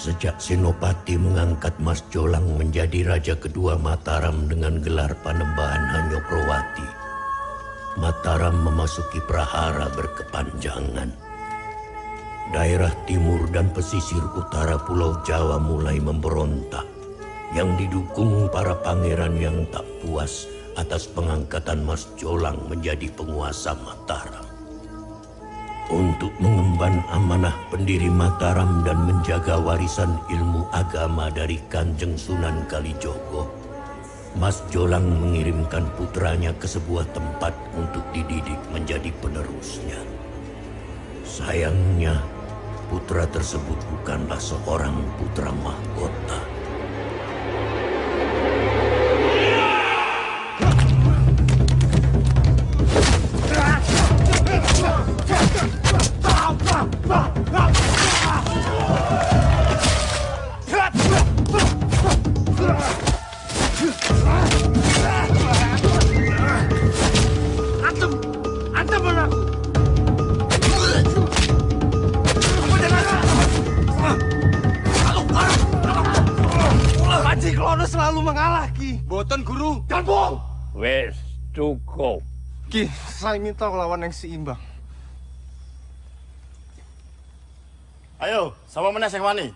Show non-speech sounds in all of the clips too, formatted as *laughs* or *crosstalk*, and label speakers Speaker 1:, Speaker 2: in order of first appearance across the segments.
Speaker 1: Sejak Senopati mengangkat Mas Jolang menjadi raja kedua Mataram dengan gelar Panembahan Hanyokrowati, Mataram memasuki prahara berkepanjangan. Daerah timur dan pesisir utara Pulau Jawa mulai memberontak, yang didukung para pangeran yang tak puas atas pengangkatan Mas Jolang menjadi penguasa Mataram. Untuk mengemban amanah pendiri Mataram dan menjaga warisan ilmu agama dari Kanjeng Sunan Kalijogo, Mas Jolang mengirimkan putranya ke sebuah tempat untuk dididik menjadi penerusnya. Sayangnya, putra tersebut bukanlah seorang putra mahkota.
Speaker 2: Minta lawan yang seimbang.
Speaker 3: Ayo, sama mana yang wani?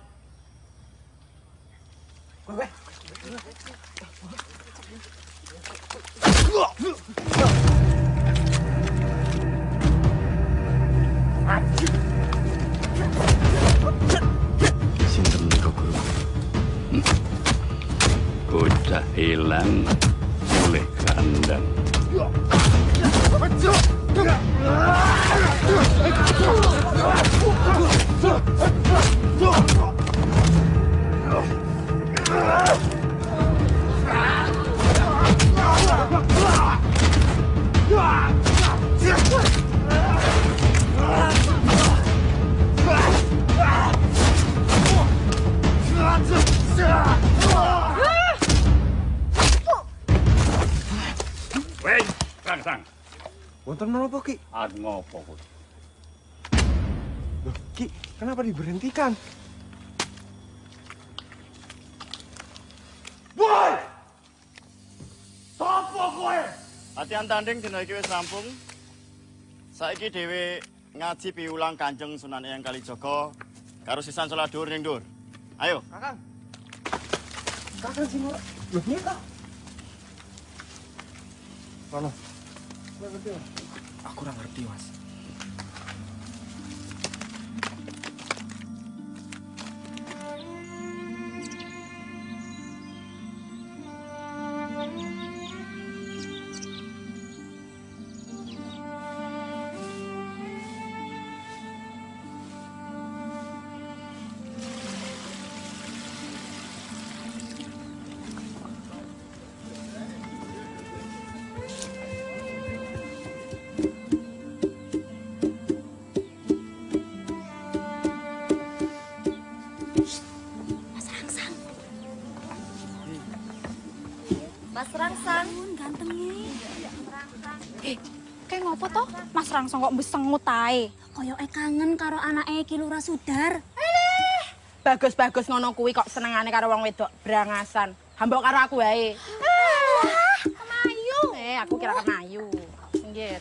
Speaker 2: Menapa, Ki?
Speaker 4: Ad ngopo kuwi?
Speaker 2: Loh, Ki, kenapa diberhentikan?
Speaker 3: Woi! Sopo kowe? Latihan tanding dina iki wis rampung. Saiki dhewe ngaji piulang Kanjeng Sunan Eyang Kalijaga karo sisan salat dhuwur ning dhuwur. Ayo.
Speaker 2: Kakang. Kakang sing ora. Loh, piye ta? Mana? Aku kurang ngerti, Mas
Speaker 5: Rangsang
Speaker 6: kok besengut ae?
Speaker 5: Koyo e kangen karo anake Ki Lurah Sudar.
Speaker 6: Bagus-bagus ngono kuwi kok senengane karo wong wedok brangasan. Hambok karo aku wae.
Speaker 5: Ah, Kemayu.
Speaker 6: Eh, aku kira kenayu. Pinggir.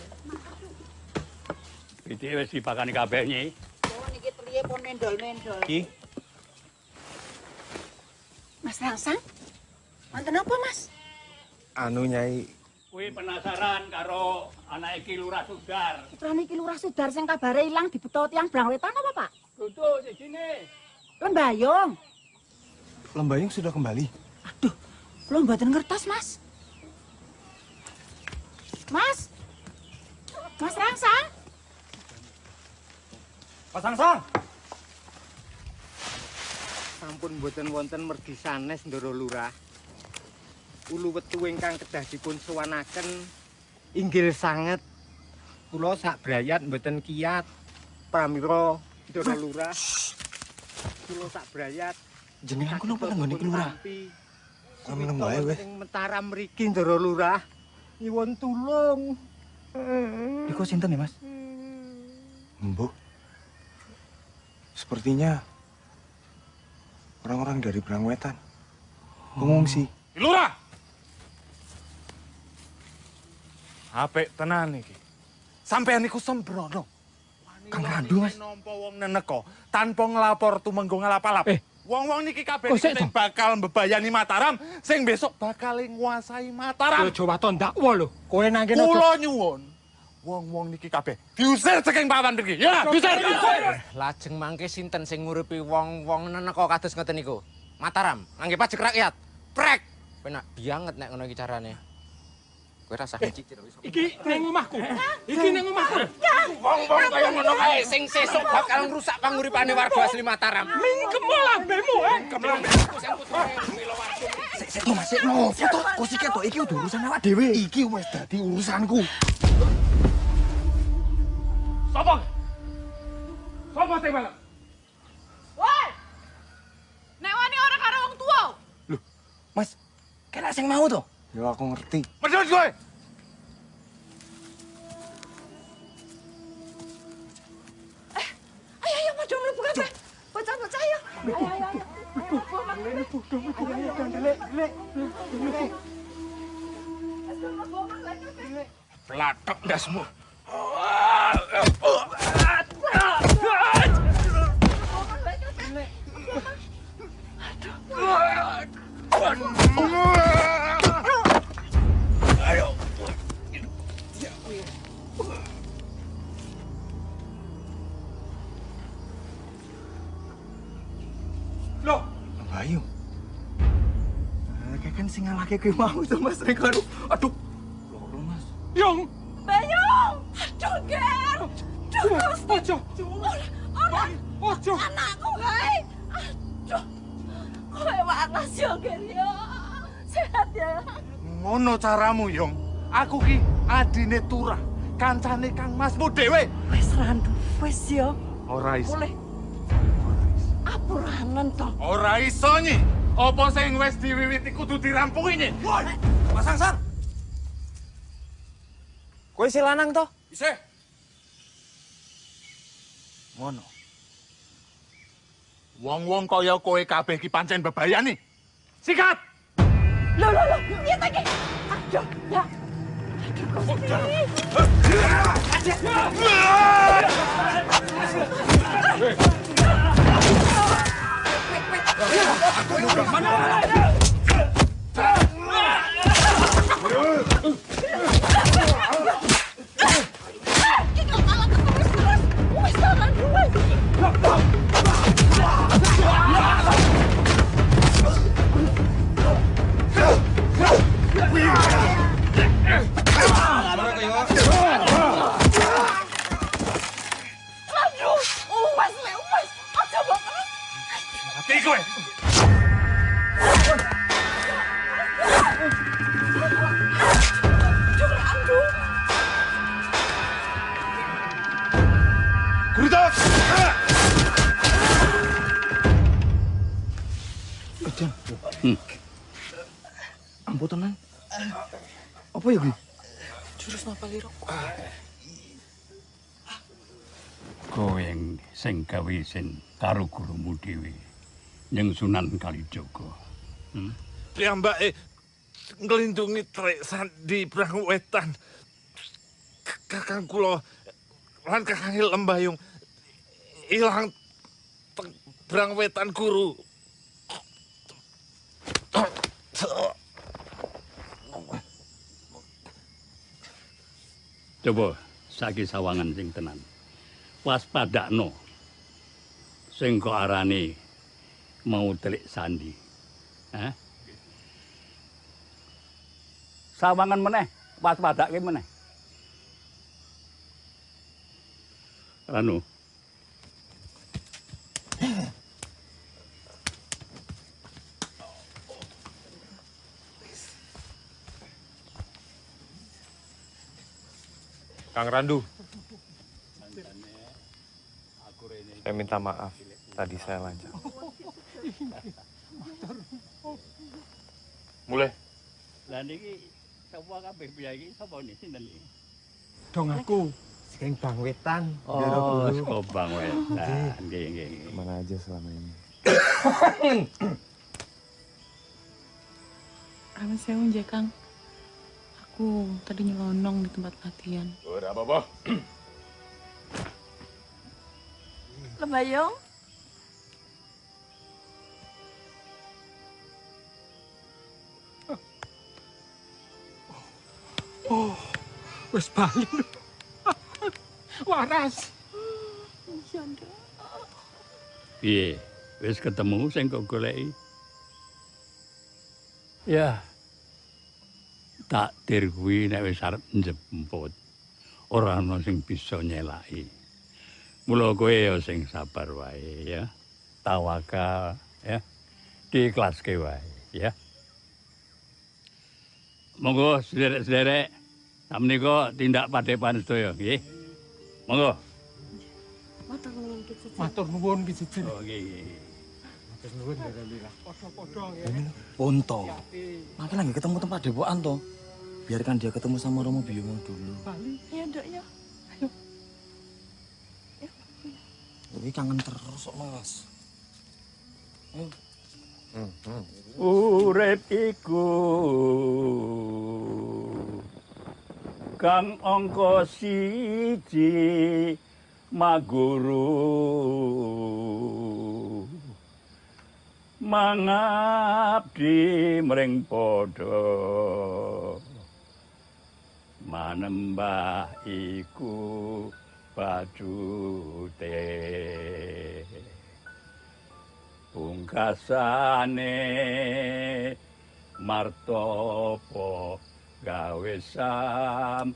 Speaker 4: Iki wis dipakani kabeh nyi.
Speaker 7: Oh, niki triye pun mendol-mendol.
Speaker 4: Ki,
Speaker 7: Mas Rangsang? Wonten apa, Mas?
Speaker 2: Anu, Nyai.
Speaker 4: Kuwi penasaran karo anak iki Lurah Sudar.
Speaker 7: Putrane Ki Lurah Sudar sing kabare ilang dibeto tiyang Brang Wetan apa, Pak?
Speaker 4: Dudu sijine.
Speaker 7: Lembayung.
Speaker 2: Lembayung sudah kembali.
Speaker 7: Aduh, kula mboten ngertos, Mas. Mas. Mas Rangsang.
Speaker 2: Mas Sangsang.
Speaker 8: sampun boten wonten mergi sanes Ndara Lurah. Ulu wetu ingkang kedah dipun suwanaken inggil sanget. Kula sak brayat mboten kiat. Pramila Ndara Lurah. Kula sak brayat
Speaker 2: Jenengan kulo apa nggone Ki Lurah? Kami nembae weh.
Speaker 8: Ing Mataram mriki Ndara Lurah. Nyuwun tulung.
Speaker 2: Niku sinten ya, Mas? Mbok. Sepertinya
Speaker 9: Orang-orang dari Brangwetan. Pengungsi.
Speaker 8: Lurah. Apik tenan iki. Sampeyan niku sembrono.
Speaker 9: Kang Randu, Mas.
Speaker 8: Nampa wong neneka tanpa nglapor tumenggo ngalap-alap.
Speaker 9: Eh.
Speaker 8: Wong-wong niki kabeh sing bakal mbebayani Mataram, sing besok bakal nguasai Mataram.
Speaker 10: Yo Jawa to ndakwa lho. Kowe nang kene
Speaker 8: Kula nyuwun, wong-wong niki kabeh diusir saking papan mriki. Ya, diusir.
Speaker 11: Lajeng mangke sinten sing nguripi wong-wong neneka kados ngoten niku? Mataram, ngangge pajak rakyat. Prek. Penak banget nek ngono iki carane. Kowe rasa ngicicir wis.
Speaker 10: Iki ning omahku. Iki ning omahku.
Speaker 11: Wong-wong kaya ngono kae sing sesuk bakal ngrusak panguripane warga asli Mataram.
Speaker 10: Mingkem lambemu, eh.
Speaker 9: Sik sik no Mas, sik no. Foto kok sik ketok iki udah urusan awak dhewe. Iki wis dadi urusanku.
Speaker 8: Sopo? Sopo sing balap?
Speaker 7: Woi! Nek wani ora karo wong tua.
Speaker 9: Mas, kena sing mau to? Yo aku ngerti.
Speaker 8: Medhot kowe.
Speaker 7: Ayo ayo padha mlebu kabeh. Bocah-bocah ayo. Ayo ayo ayo.
Speaker 8: Platok ndasmu.
Speaker 9: Loh, Bayu. Kayak kan sing ngalake kowe mau to Mas nek karo. Aduh. Loro Mas.
Speaker 10: Yung.
Speaker 7: Bayung! Aduh, Ger!
Speaker 10: Ojo.
Speaker 7: Ora,
Speaker 10: Ojo.
Speaker 7: anakku kae. Aduh. Kowe waras yo, Ger yo. Sehat ya.
Speaker 8: Ngono caramu, Yong. Aku ki adine Turah, kancane Kang Masmu dhewe.
Speaker 7: Wis randu, wis yo.
Speaker 8: Ora iso.
Speaker 7: Boleh. Apuranen to.
Speaker 8: Ora iso nyi. Apa sing wis diwiwiti kudu dirampungi nyi?
Speaker 9: Mas Angsar. Kowe si lanang to?
Speaker 8: Isih.
Speaker 9: Ngono.
Speaker 8: Wong-wong kaya kowe kabeh ki pancen bebayani. Sikat!
Speaker 7: Loh, loh, loh. Piye ta iki? Aduh, ya. Aduh, Gusti. Iki kok malah
Speaker 8: Mati kowe.
Speaker 7: Aduh.
Speaker 8: Gurudak!
Speaker 9: Ejan. Ampun tenan. Apa ya, Gi?
Speaker 7: Jurus napa liro?
Speaker 4: Kowe sing gawe isin karo gurumu dhewe ning Sunan Kalijaga. Hmm?
Speaker 8: Piyambake nglindungi trek sandi Brang Wetan. K- Kakang kula lan Kakang Lembayung ilang teng Brang Wetan guru.
Speaker 4: Coba saiki sawangan sing tenan. Waspadakno. Sing kok arane mau telik sandi. Hah? Sawangan meneh, waspadake meneh. Ranu.
Speaker 2: Kang Randu. Saya minta maaf. Tadi saya lancang. Mulai.
Speaker 4: Lah niki sapa kabeh piyai iki sapa niki sinten iki?
Speaker 10: Dong aku. Sing Bang Wetan.
Speaker 4: Oh, sapa Bang Wetan. Nggih, nggih, nggih.
Speaker 2: Mana aja selama ini.
Speaker 12: Amin sewu nggih, Kang. Aku tadi nyelonong di tempat latihan.
Speaker 13: Ora apa-apa.
Speaker 14: Lembayung?
Speaker 13: Oh, wis bali. *laughs* Waras.
Speaker 14: Nduk.
Speaker 4: Piye? Wis ketemu sing kok goleki? Ya. Takdir kuwi nek wis arep njemput, ora ana sing bisa nyelaki. Mula kowe ya sing sabar wae ya. Tawakal ya. Diikhlaske wae ya. Monggo sederek-sederek samnika tindak padepan sedaya nggih. Monggo.
Speaker 14: Matur nuwun Ki Siji.
Speaker 13: Matur nuwun Ki Siji.
Speaker 4: Oh nggih.
Speaker 13: Matur nuwun Lila. Padha-padha
Speaker 15: Ponto. Makin lagi ketemu tempat depokan toh. Biarkan dia ketemu sama Romo Biomo dulu.
Speaker 14: Bali. Iya, Nduk ya.
Speaker 15: Ini kangen terus kok Mas. Ayo.
Speaker 4: Urip iku kang angka siji maguru. Mangabdi mring padha. Manembah iku bajute pungkasane martopo gawe sampurna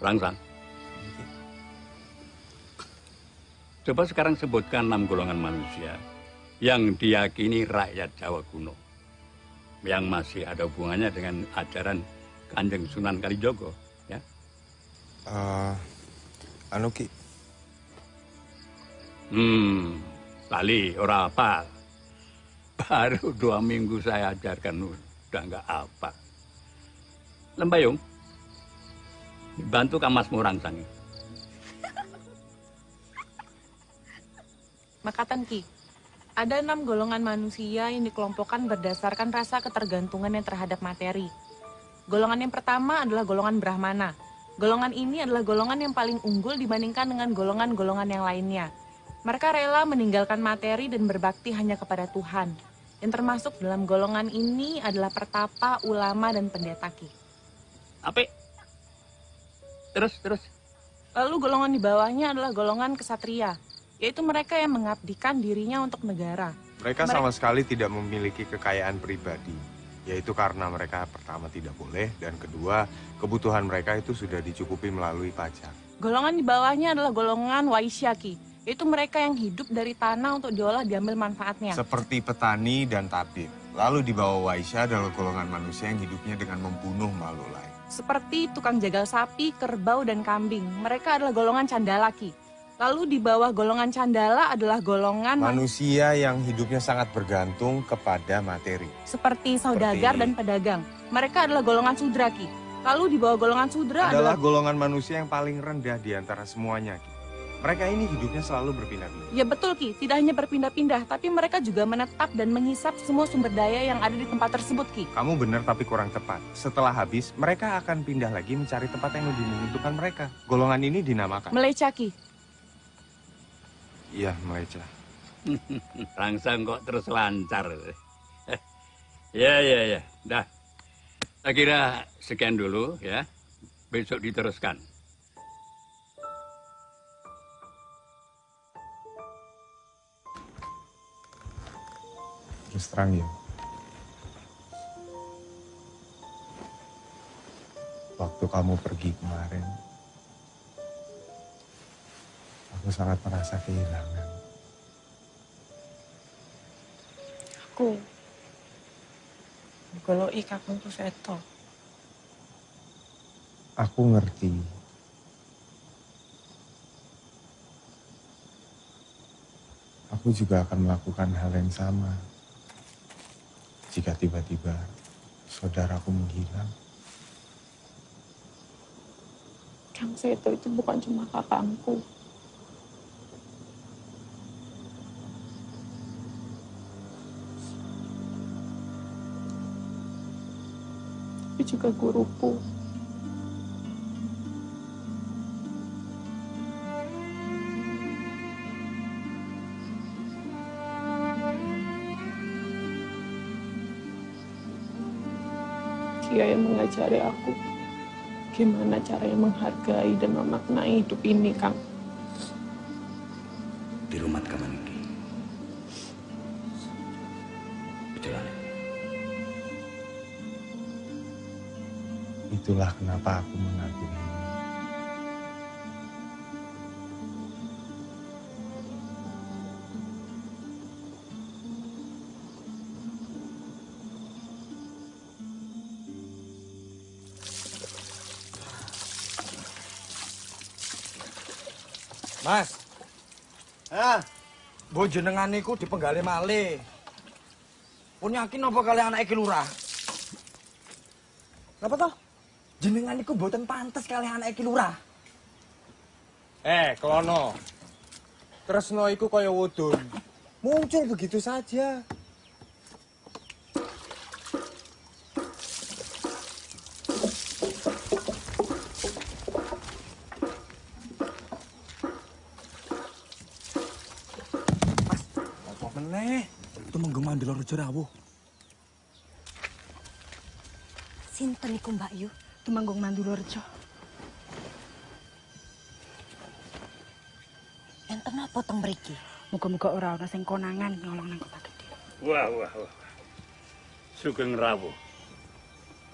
Speaker 4: Rangsang Coba sekarang sebutkan enam golongan manusia yang diyakini rakyat Jawa kuno yang masih ada hubungannya dengan ajaran Kanjeng Sunan Kalijogo ya.
Speaker 2: Eh, anu Ki,
Speaker 4: Hmm, Bali, ora apa. Baru dua minggu saya ajarkan udah nggak apa. Lembayung, dibantu Kamas Murangsang.
Speaker 12: Makatan Ki, ada enam golongan manusia yang dikelompokkan berdasarkan rasa ketergantungannya terhadap materi. Golongan yang pertama adalah golongan Brahmana. Golongan ini adalah golongan yang paling unggul dibandingkan dengan golongan-golongan yang lainnya. Mereka rela meninggalkan materi dan berbakti hanya kepada Tuhan. Yang termasuk dalam golongan ini adalah pertapa, ulama, dan pendeta Ki.
Speaker 4: Apa? Terus, terus.
Speaker 12: Lalu golongan di bawahnya adalah golongan kesatria, yaitu mereka yang mengabdikan dirinya untuk negara.
Speaker 2: mereka
Speaker 12: Mereka-
Speaker 2: sama sekali tidak memiliki kekayaan pribadi, yaitu karena mereka pertama tidak boleh dan kedua kebutuhan mereka itu sudah dicukupi melalui pajak.
Speaker 12: Golongan di bawahnya adalah golongan Waisyaki, yaitu mereka yang hidup dari tanah untuk diolah diambil manfaatnya.
Speaker 2: Seperti petani dan tabib. Lalu di bawah Waisya adalah golongan manusia yang hidupnya dengan membunuh makhluk lain.
Speaker 12: Seperti tukang jagal sapi, kerbau, dan kambing. Mereka adalah golongan candalaki. Lalu di bawah golongan candala adalah golongan
Speaker 2: Manusia yang hidupnya sangat bergantung kepada materi.
Speaker 12: seperti saudagar
Speaker 2: Seperti-
Speaker 12: dan pedagang. Mereka adalah golongan sudraki. Lalu di bawah golongan sudra
Speaker 2: Adalah
Speaker 12: adalah
Speaker 2: golongan manusia yang paling rendah di antara semuanya. Ki. Mereka ini hidupnya selalu berpindah-pindah.
Speaker 12: Ya betul Ki, tidak hanya berpindah-pindah, tapi mereka juga menetap dan menghisap semua sumber daya yang ada di tempat tersebut Ki.
Speaker 2: Kamu benar tapi kurang tepat. Setelah habis, mereka akan pindah lagi mencari tempat yang lebih menguntungkan mereka. Golongan ini dinamakan.
Speaker 12: Meleca Ki.
Speaker 2: Iya, meleceh. *laughs*
Speaker 4: Rangsang kok terus lancar. *laughs* ya, ya, ya. Dah. Saya kira sekian dulu ya. Besok diteruskan.
Speaker 2: Terus terang ya. Waktu kamu pergi kemarin, aku sangat merasa kehilangan.
Speaker 12: Aku goloi kakung ku seto.
Speaker 2: Aku ngerti. Aku juga akan melakukan hal yang sama jika tiba-tiba saudaraku menghilang.
Speaker 12: Kang Seto itu bukan cuma kakakku.
Speaker 14: Tapi juga guruku. Mengajari aku gimana caranya menghargai dan memaknai hidup ini, Kang.
Speaker 16: Di rumah kamu iki. Betulan.
Speaker 2: Itulah kenapa aku mengagumi.
Speaker 15: Mbok jenengan niku dipenggale malih. Pun yakin apa kali anak iki lurah? Napa toh? Jenengan niku mboten pantes kali anak iki lurah.
Speaker 8: Eh, Klono. Tresno iku kaya wudun. Muncul begitu saja.
Speaker 15: Jerawuh.
Speaker 7: Sinten iku Mbak Yu?
Speaker 5: Tumanggung Mandulorjo.
Speaker 7: Enten apa teng mriki?
Speaker 5: Muga-muga ora ana sing konangan nyolong nang kota gede.
Speaker 4: Wah, wah, wah. Sugeng rawuh.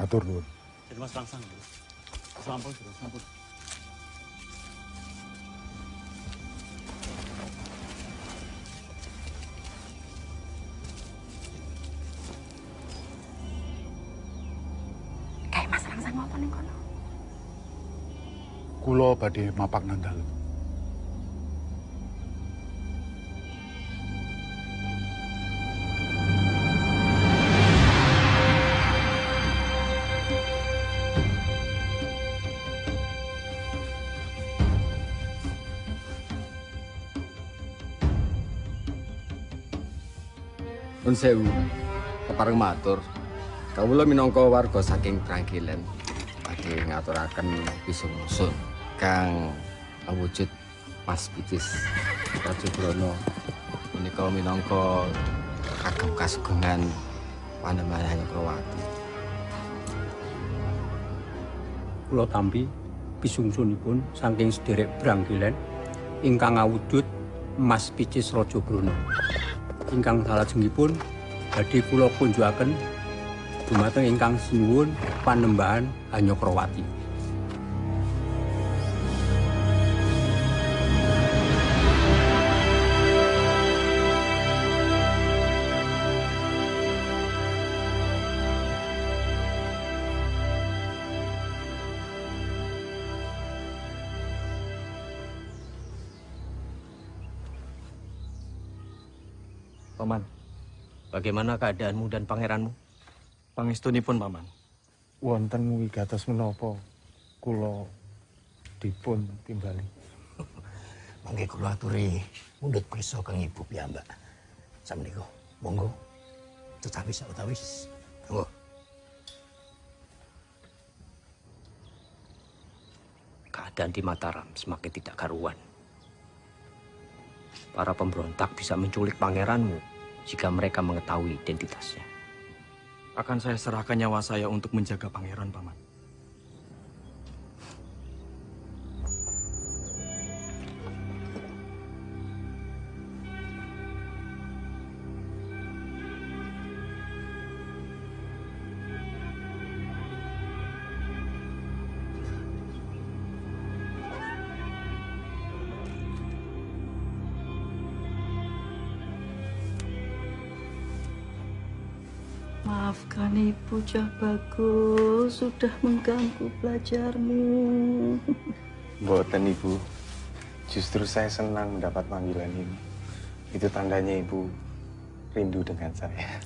Speaker 2: Atur nuwun.
Speaker 17: Mas Rangsang. Sampun, sampun.
Speaker 18: Badhe mapak nang dalem.
Speaker 11: Nun sewu, kepareng matur. Kawula minangka warga saking Trangkilen badhe ngaturaken pisungsun kang awujud Mas Bicis Rajabrono menika minangka kagem kasugengan Panembahan Krowati.
Speaker 19: Kula tampi pisungsunipun saking sederek Brangkilen ingkang awujud Mas Picis Rajabrono. Ingkang salajengipun badhe kula kunjukaken dumateng ingkang sinuwun Panembahan Hanyokrawati.
Speaker 15: Bagaimana keadaanmu dan pangeranmu? Pangestunipun, Paman.
Speaker 2: Wonten wigatos menapa kula dipun timbali. *laughs*
Speaker 1: Mangke kula aturi mundhut prisa kang ibu piyambak. Sameneika, monggo. Tetawis utawis. Monggo.
Speaker 19: Keadaan di Mataram semakin tidak karuan. Para pemberontak bisa menculik pangeranmu jika mereka mengetahui identitasnya.
Speaker 15: Akan saya serahkan nyawa saya untuk menjaga pangeran, Paman.
Speaker 20: Maafkan Ibu Cah Bagus sudah mengganggu belajarmu. *laughs*
Speaker 2: Mboten Ibu. Justru saya senang mendapat panggilan ini. Itu tandanya Ibu rindu dengan saya.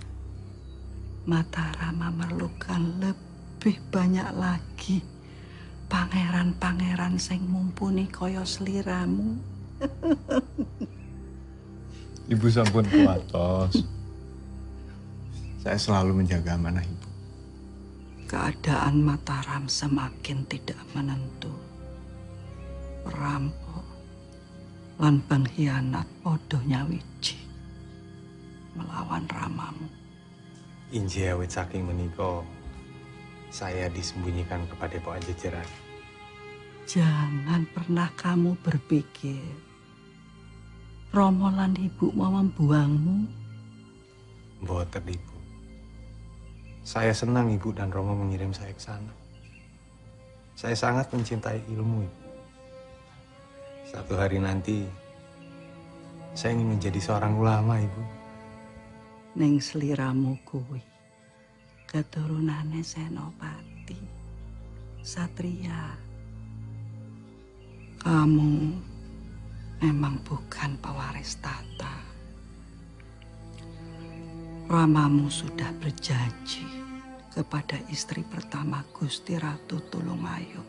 Speaker 20: Mataram memerlukan lebih banyak lagi pangeran-pangeran sing mumpuni kaya sliramu. *laughs*
Speaker 2: Ibu sampun kuatos. Saya selalu menjaga amanah Ibu.
Speaker 20: Keadaan Mataram semakin tidak menentu. Perampok lan pengkhianat podo nyawiji melawan ramamu.
Speaker 2: Inji awit saking meniko, saya disembunyikan kepada Pak Jejeran.
Speaker 20: Jangan pernah kamu berpikir Romo lan ibu mau membuangmu.
Speaker 2: Mboten ibu. Saya senang ibu dan Romo mengirim saya ke sana. Saya sangat mencintai ilmu. Satu hari nanti, saya ingin menjadi seorang ulama ibu.
Speaker 20: Ning sliramu kuwi keturunane Senopati. Satria. Kamu memang bukan pewaris tata. Ramamu sudah berjanji kepada istri pertama Gusti Ratu Tulungayu.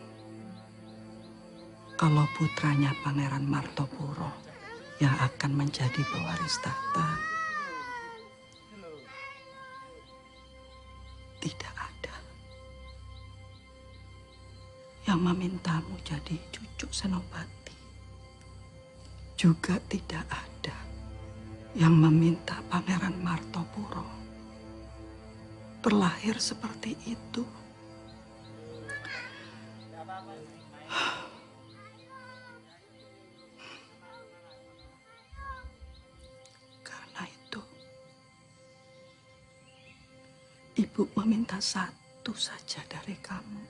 Speaker 20: Kalau putranya Pangeran Martopuro yang akan menjadi pewaris tahta. Tidak ada yang memintamu jadi cucu Senopati. Juga tidak ada yang meminta Pangeran Martopuro terlahir seperti itu. Karena itu, Ibu meminta satu saja dari kamu.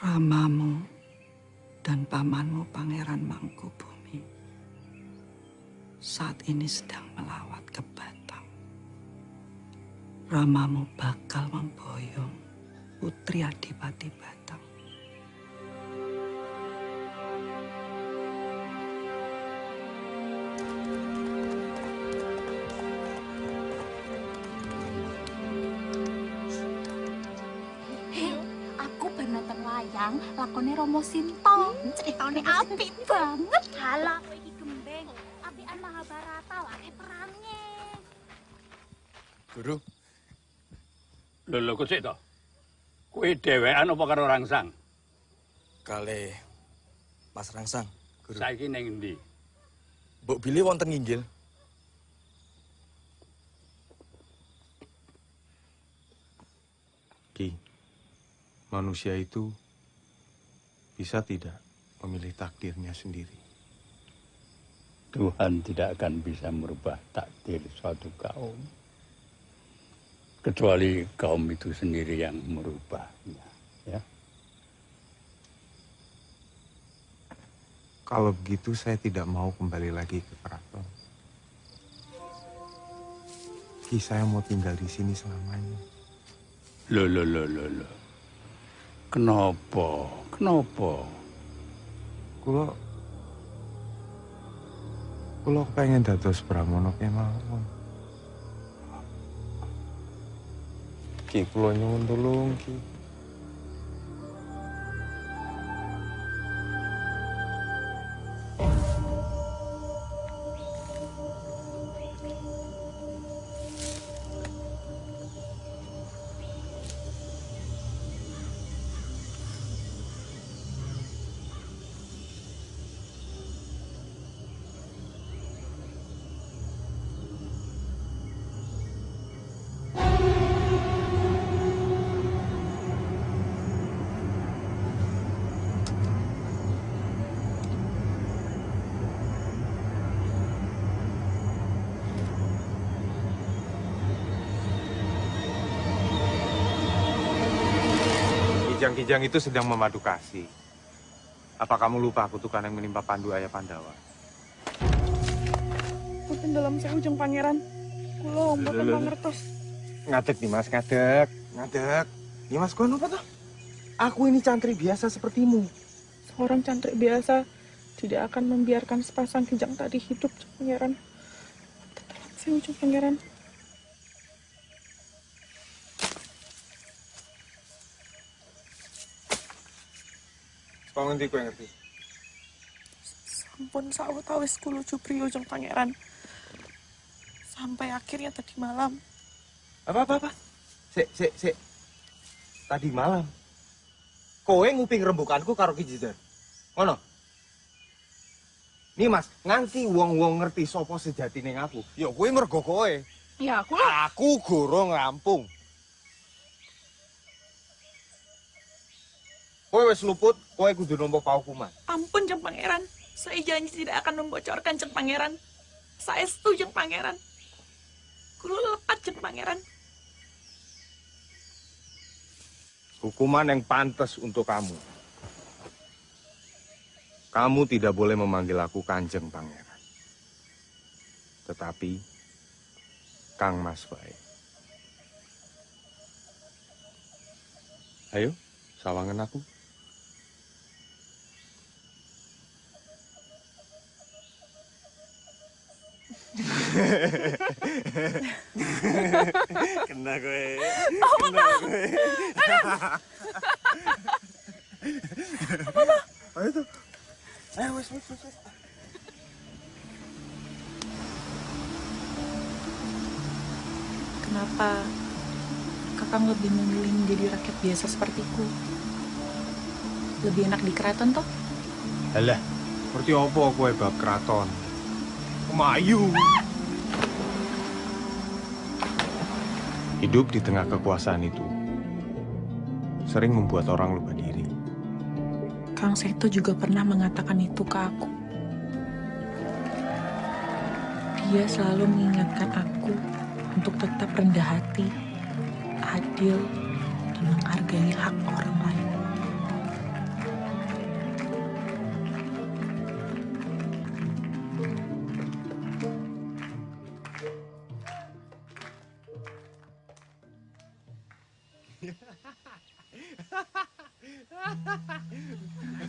Speaker 20: Ramamu dan pamanmu Pangeran Mangkubumi saat ini sedang melawat ke Batam. Ramamu bakal memboyong Putri Adipati Batam.
Speaker 5: Hei, aku ben nonton wayang lakone Romo Sinto. Ceritane apik banget.
Speaker 7: Halah, kowe iki gembeng. Apian Mahabharata wae perange.
Speaker 4: Guru. Lho lho kok sik to? Kowe dhewean apa karo Rangsang?
Speaker 15: Kale Mas Rangsang, Guru.
Speaker 4: Saiki ning endi?
Speaker 15: Mbok Billy wonten nginggil.
Speaker 2: Ki, manusia itu bisa tidak memilih takdirnya sendiri.
Speaker 4: Tuhan tidak akan bisa merubah takdir suatu kaum. Kecuali kaum itu sendiri yang merubahnya. Ya.
Speaker 2: Kalau begitu saya tidak mau kembali lagi ke keraton. Ki, saya mau tinggal di sini selamanya.
Speaker 4: Loh, loh, loh, loh, loh. Kenapa? Kenapa?
Speaker 2: Kulo Kulo pengen dados Pramono kemawon. Ki, kulo nyuwun tulung, Ki. Kijang-kijang itu sedang memadu kasih. Apa kamu lupa kutukan yang menimpa Pandu Ayah Pandawa?
Speaker 14: Mungkin dalam seujung pangeran. Kulo mboten
Speaker 2: Lho, lho, lho.
Speaker 14: mangertos.
Speaker 21: Ngadeg Dimas, ngadeg. Ngadeg. Dimas, kau apa toh? Aku ini cantri biasa sepertimu.
Speaker 14: Seorang cantrik biasa tidak akan membiarkan sepasang kijang tadi hidup, pangeran. Seujung pangeran.
Speaker 2: Kau ngerti, kau ngerti.
Speaker 14: Sampun sawetawis kulo jupri ujung pangeran. Sampai akhirnya tadi malam
Speaker 21: Apa, apa, apa?
Speaker 2: Sik, sik, sik. Tadi malam kowe nguping rembukanku karo Ki Jidan. Ngono. Nih Mas, nganti wong-wong ngerti sapa sejatine aku. Ya kowe mergo kowe.
Speaker 14: Ya aku lah.
Speaker 2: Aku gorong rampung. Kowe wis luput, kowe kudu nampa paukuman.
Speaker 14: Ampun Jeng Pangeran. Saya janji tidak akan membocorkan Jeng Pangeran. Saya setuju Jeng Pangeran. Kulo lepat Jeng Pangeran.
Speaker 2: Hukuman yang pantas untuk kamu. Kamu tidak boleh memanggil aku Kanjeng Pangeran. Tetapi Kang Mas Bae. Ayo, sawangan aku. *laughs*
Speaker 22: Kena gue.
Speaker 14: Apa
Speaker 22: Kena gue.
Speaker 14: Apa tuh?
Speaker 2: Ayo tuh. Ayo, wes, wes, wes.
Speaker 23: Kenapa kakang lebih memilih menjadi rakyat biasa sepertiku? Lebih enak di keraton toh?
Speaker 2: Alah, ngerti apa kowe bab keraton? Kemayu. Hidup di tengah kekuasaan itu sering membuat orang lupa diri.
Speaker 23: Kang Seto juga pernah mengatakan itu ke aku. Dia selalu mengingatkan aku untuk tetap rendah hati, adil, dan menghargai hak orang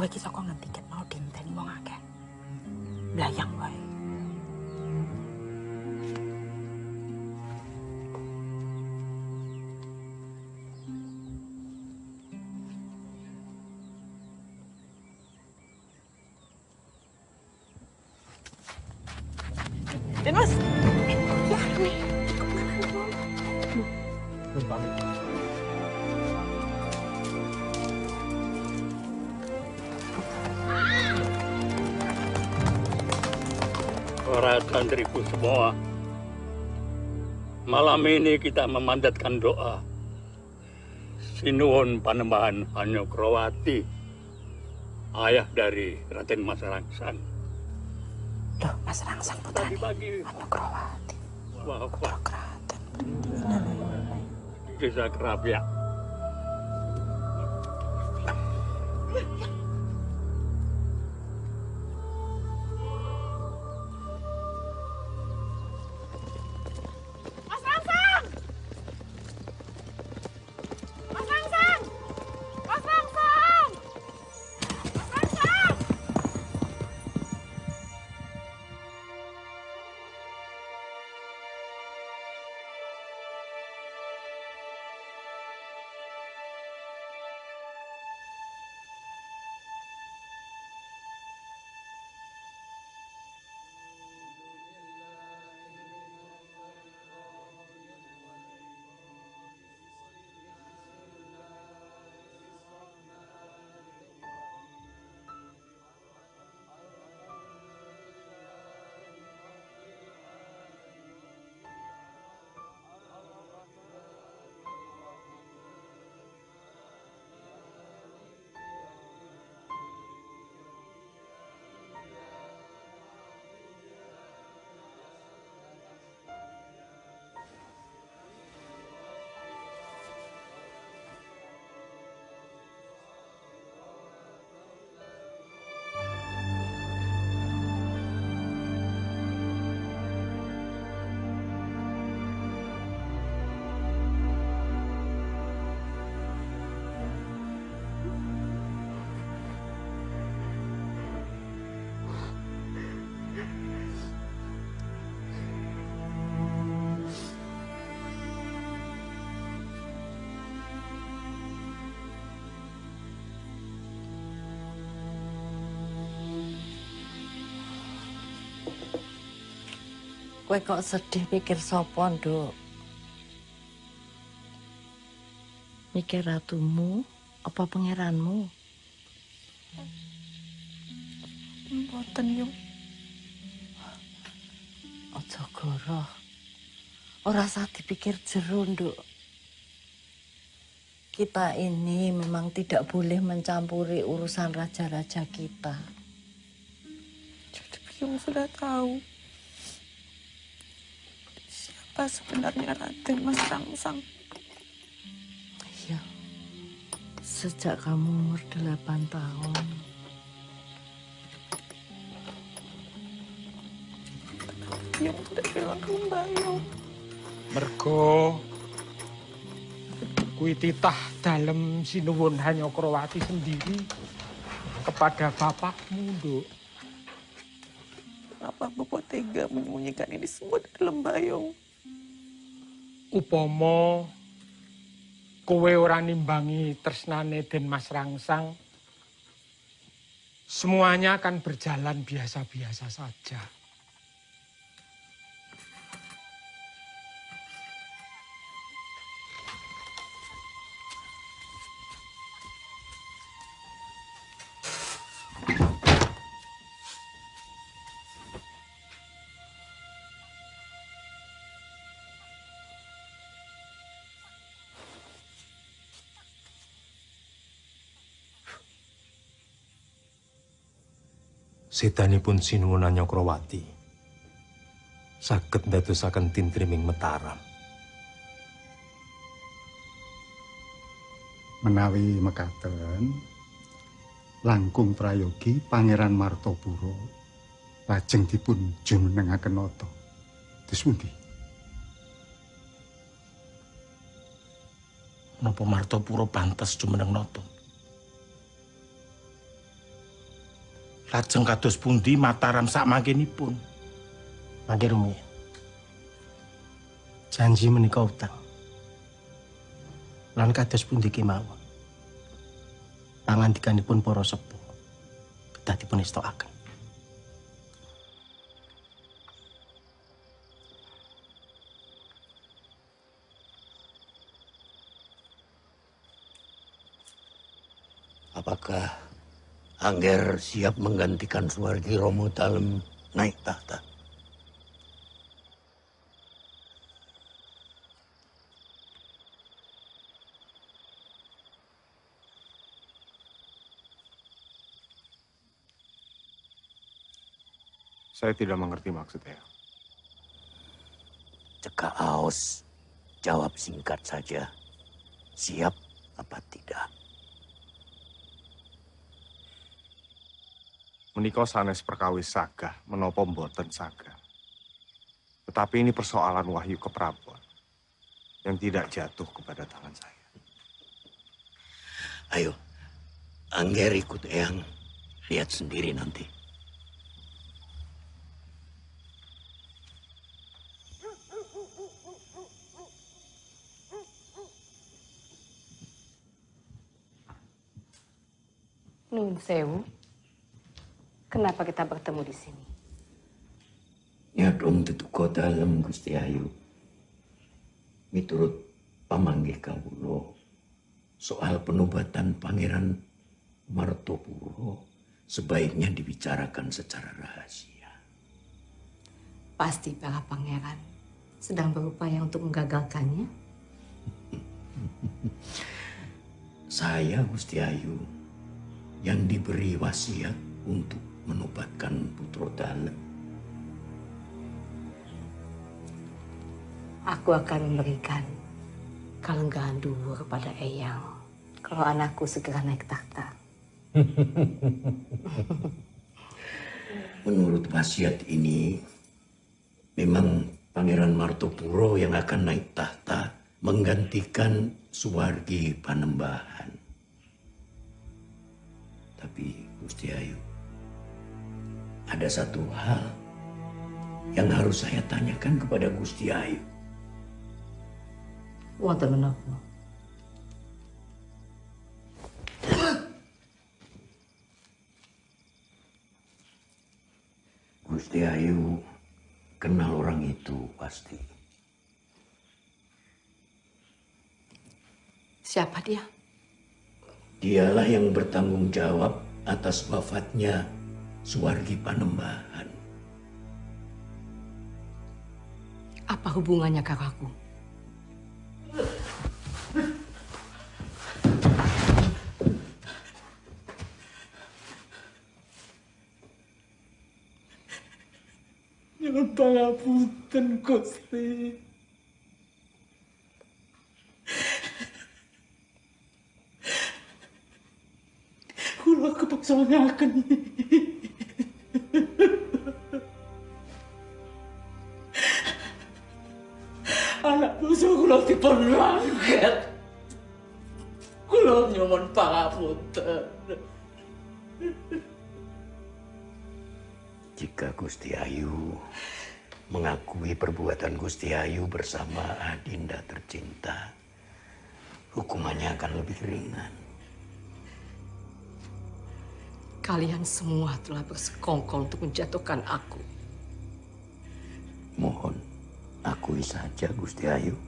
Speaker 23: lain. Kowe iki saka ngendi ket mau dinteni wong akeh.
Speaker 4: Para santriku semua, malam ini kita memandatkan doa. Sinuhun Panembahan Hanyokrawati, ayah dari Raden Mas Rangsang.
Speaker 23: Loh, Mas Rangsang putrane Hanyokrawati.
Speaker 4: Bapak Desa Kerapia.
Speaker 24: Kowe kok sedih pikir sopo, Nduk? Mikir ratumu apa pangeranmu?
Speaker 14: Mboten, Yung.
Speaker 24: Aja goroh. Ora usah dipikir jero, Nduk. Kita ini memang tidak boleh mencampuri urusan raja-raja kita.
Speaker 14: Yung sudah tahu siapa sebenarnya Raden Mas Rangsang.
Speaker 24: Iya. Sejak kamu umur delapan tahun.
Speaker 14: Yung tidak bilang ke Mbak Yung.
Speaker 10: Mergo kuwi titah dalem sinuwun Hanyokrawati sendiri kepada bapakmu, Nduk.
Speaker 14: Kenapa Bapak tega menyembunyikan ini semua di dalam bayung?
Speaker 10: Upama kowe ora nimbangi tresnane Den Mas Rangsang, semuanya akan berjalan biasa-biasa saja.
Speaker 2: Sedanipun sinuwun Anyokrawati saged ndadosaken tintriming Mataram.
Speaker 25: Menawi mekaten langkung prayogi Pangeran Martopuro lajeng dipun jumenengaken nata. Terus pundi?
Speaker 26: Napa Martopuro pantes jumeneng nata? Lajeng kados pundi Mataram sak mangkenipun?
Speaker 27: Mangke rumiyin. Janji menika utang. Lan kados pundi kemawon. Pangandikanipun para sepuh kedah dipun estokaken.
Speaker 1: Apakah Angger siap menggantikan Suwargi Romo Dalem naik tahta?
Speaker 2: Saya tidak mengerti maksudnya.
Speaker 1: Cekak Aos, jawab singkat saja. Siap apa tidak?
Speaker 2: Menika sanes perkawis sagah menapa mboten sagah. Tetapi ini persoalan wahyu keprabuan yang tidak jatuh kepada tangan saya.
Speaker 1: Ayo, Angger ikut Eyang. Lihat sendiri nanti.
Speaker 12: Nun sewu. Kenapa kita bertemu di sini?
Speaker 1: Ya dong tetuko dalam Gusti Ayu. Miturut pamanggih kawulo soal penobatan Pangeran Martopuro sebaiknya dibicarakan secara rahasia.
Speaker 12: Pasti para pangeran sedang berupaya untuk menggagalkannya. *laughs*
Speaker 1: Saya Gusti Ayu yang diberi wasiat untuk menobatkan Putro Dalem.
Speaker 12: Aku akan memberikan kalenggahan duhur pada Eyang kalau anakku segera naik tahta. *laughs*
Speaker 1: Menurut wasiat ini, memang Pangeran Martopuro yang akan naik tahta menggantikan Suwargi Panembahan. Tapi Gusti Ayu, ada satu hal yang harus saya tanyakan kepada Gusti Ayu.
Speaker 12: Wonten menapa?
Speaker 1: Gusti Ayu kenal orang itu pasti.
Speaker 28: Siapa dia?
Speaker 1: Dialah yang bertanggung jawab atas wafatnya Suwargi Panembahan.
Speaker 28: Apa hubungannya kakakku?
Speaker 8: Nyuwun pangapunten Gusti. Kula kepaksa ngaken. *laughs* Anak bungsu kula dipun langket. Kula nyuwun pangapunten. *laughs*
Speaker 1: Jika Gusti Ayu mengakui perbuatan Gusti Ayu bersama Adinda tercinta, hukumannya akan lebih ringan.
Speaker 28: Kalian semua telah bersekongkol untuk menjatuhkan aku.
Speaker 1: Mohon akui saja Gusti Ayu.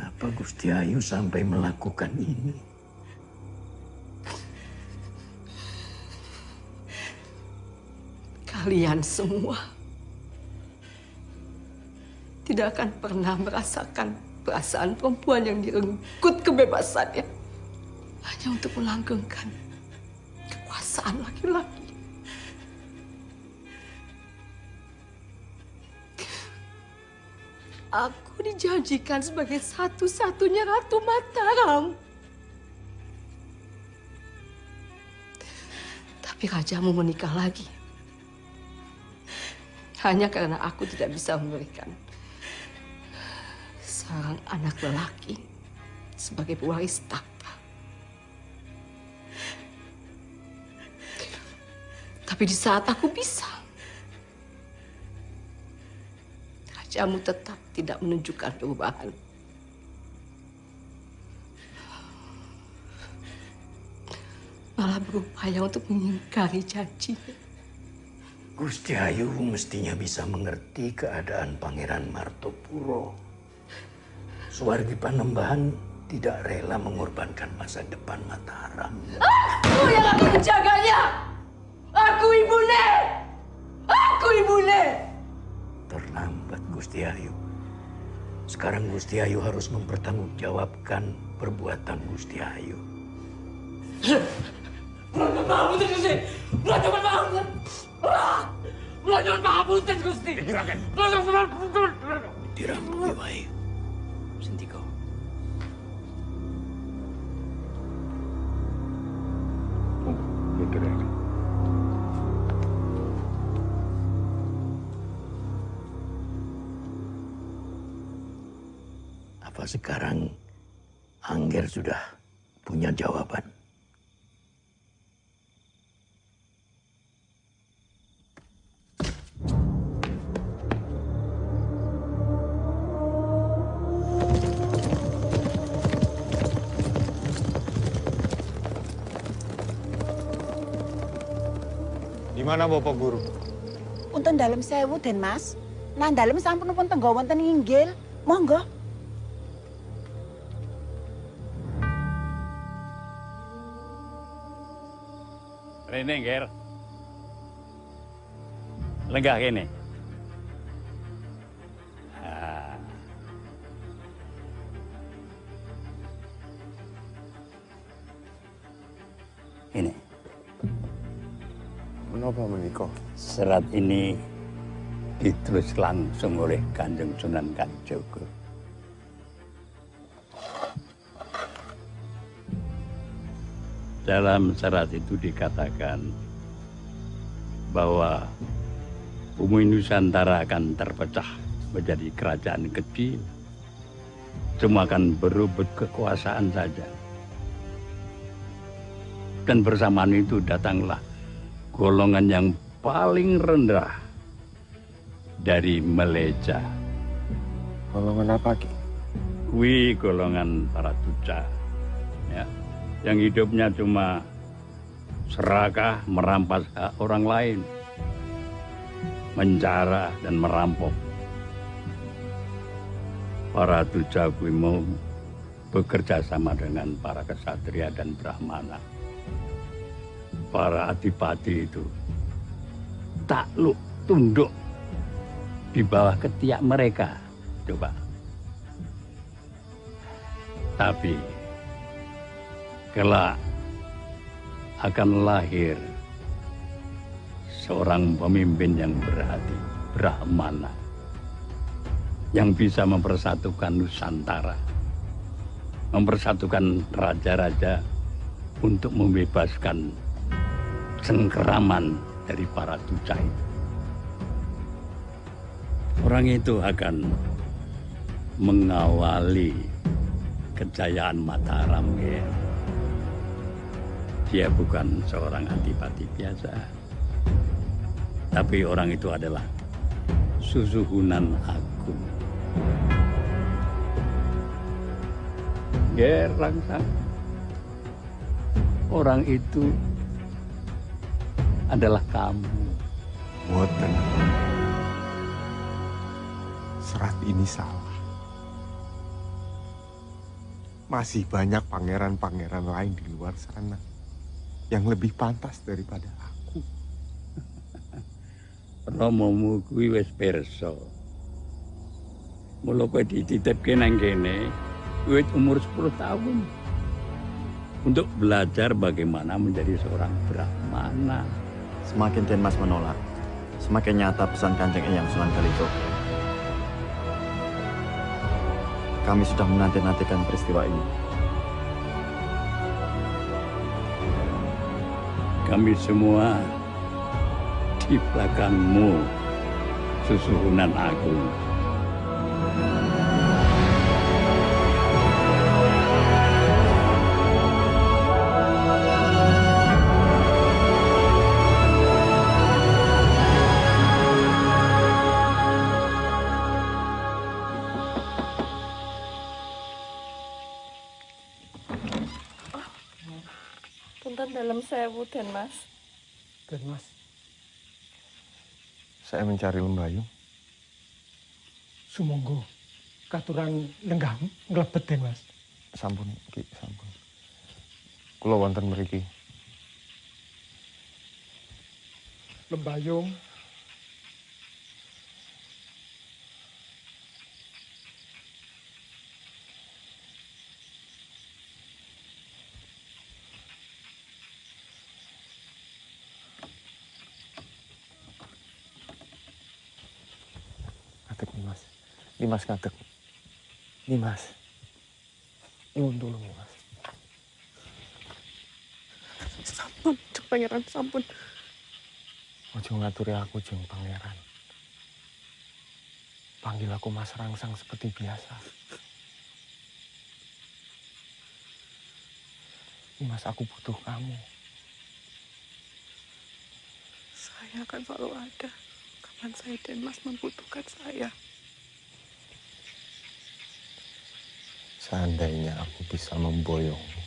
Speaker 1: Apa Gusti Ayu sampai melakukan ini?
Speaker 28: Kalian semua tidak akan pernah merasakan perasaan perempuan yang direnggut kebebasannya hanya untuk melanggengkan kekuasaan laki-laki. Aku dijanjikan sebagai satu-satunya Ratu Mataram. Tapi rajamu menikah lagi. Hanya karena aku tidak bisa memberikan seorang anak lelaki sebagai pewaris tahta. Tapi di saat aku bisa, rajamu tetap tidak menunjukkan perubahan. Malah berupaya untuk mengingkari janjinya.
Speaker 1: Gusti Ayu mestinya bisa mengerti keadaan Pangeran Martopuro. Suwargi Panembahan tidak rela mengorbankan masa depan Mataram.
Speaker 28: Aku yang akan menjaganya. Aku ibune. Aku ibune.
Speaker 1: Terlambat Gusti Ayu. Sekarang Gusti Ayu harus mempertanggungjawabkan perbuatan Gusti Ayu.
Speaker 8: Mula pangapunten Gusti. Pangapunten. Mula nyuwun pangapunten Gusti. Juragan. Mula nyuwun pangapunten.
Speaker 1: Dirampungi Sekarang Angger sudah punya jawaban?
Speaker 2: Di mana Bapak Guru?
Speaker 29: Unten dalam sewu, Den Mas. Nah, dalam sampun pun tenggo wonten inggil. Monggo.
Speaker 4: Rene, Ger. Lenggah kene. Ah. Ini.
Speaker 2: Menapa menika?
Speaker 4: Serat ini ditulis langsung oleh Kanjeng Sunan Kalijogo. Dalam serat itu dikatakan bahwa bumi Nusantara akan terpecah menjadi kerajaan kecil. Semua akan berebut kekuasaan saja. Dan bersamaan itu datanglah golongan yang paling rendah dari Meleja.
Speaker 2: Golongan apa, Ki?
Speaker 4: Kui golongan para tuca. ya, yang hidupnya cuma serakah merampas hak orang lain, mencara dan merampok. Para tujagu mau bekerja sama dengan para kesatria dan brahmana. Para adipati itu takluk tunduk di bawah ketiak mereka. Coba. Tapi kelak akan lahir seorang pemimpin yang berhati Brahmana yang bisa mempersatukan Nusantara, mempersatukan raja-raja untuk membebaskan cengkeraman dari para tujai. Orang itu akan mengawali kejayaan Mataram ya. Dia bukan seorang antipati biasa. Tapi orang itu adalah susuhunan agung. Gerangsang. Orang itu adalah kamu.
Speaker 30: Boten. Serat ini salah. Masih banyak pangeran-pangeran lain di luar sana yang lebih pantas daripada aku. *laughs*
Speaker 4: Romomu kuwi wis pirsa. Mula kowe dititipke nang kene, kowe umur 10 tahun. Untuk belajar bagaimana menjadi seorang brahmana.
Speaker 31: Semakin Den Mas menolak, semakin nyata pesan Kanjeng Eyang Sunan Kalijogo. Kami sudah menanti-nantikan peristiwa ini.
Speaker 4: Kami semua di belakangmu, susuhunan agung.
Speaker 30: Mencari lembayung.
Speaker 10: Sumonggo katuran lenggah nglebet Den Mas.
Speaker 30: Sampun, Ki, sampun. Kula wonten mriki.
Speaker 10: Lembayung
Speaker 30: Nimas ngadeg. Nimas. Nyuwun tulung Nimas.
Speaker 14: Sampun, Cek Pangeran, sampun.
Speaker 30: Ojo ngaturi aku jeng pangeran. Panggil aku Mas Rangsang seperti biasa. Nimas, aku butuh kamu.
Speaker 14: Saya akan selalu ada. Kapan saya dan Mas membutuhkan saya.
Speaker 30: Seandainya aku bisa memboyongmu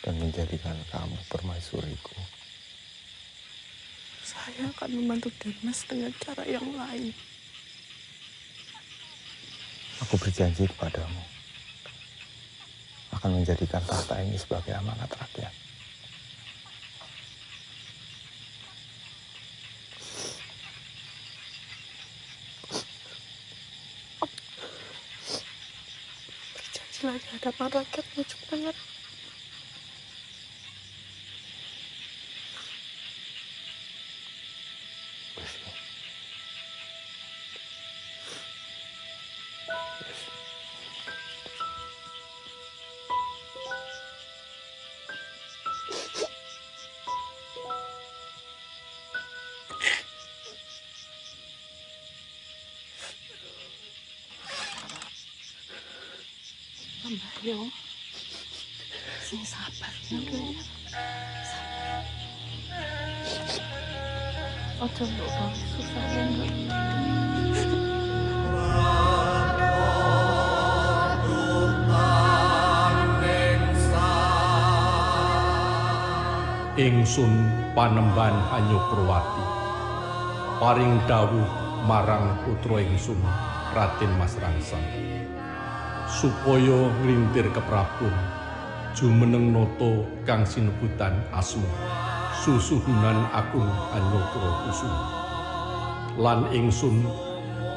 Speaker 30: dan menjadikan kamu permaisuriku,
Speaker 14: Saya akan membantu Denmas dengan cara yang lain.
Speaker 30: aku berjanji kepadamu akan menjadikan tahta ini sebagai amanat rakyat.
Speaker 14: Lagi hadapan rakyat Cek Pangeran.
Speaker 20: yo 그래요. 세상 아파. 어쩜 너가 속상해.
Speaker 32: Ingsun panemban Hanyo Purwati paring dawuh marang putra ingsun Raden Mas Rangsang supaya nglintir keprabun jumeneng noto kang sinebutan asma susuhunan agung Hanyokra Kusuma lan ingsun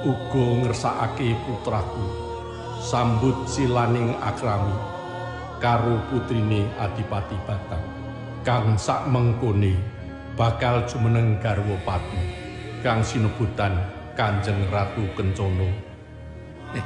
Speaker 32: uga ngersakake putraku sambut silaning akrami karo putrine Adipati Batang kang sak mengkone bakal jumeneng garwa pati kang sinebutan Kanjeng Ratu Kencana.
Speaker 33: Eh,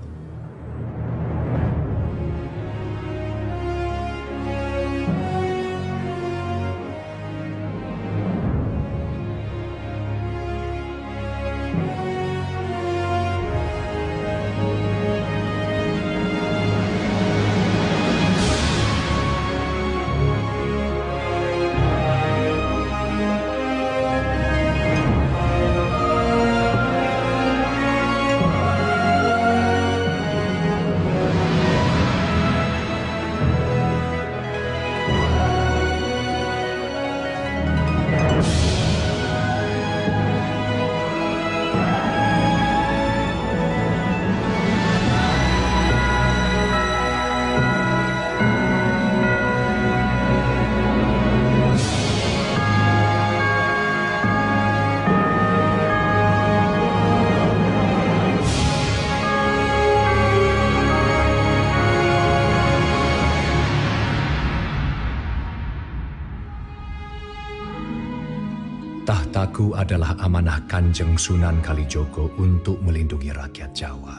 Speaker 34: Tahtaku adalah amanah Kanjeng Sunan Kalijogo untuk melindungi rakyat Jawa.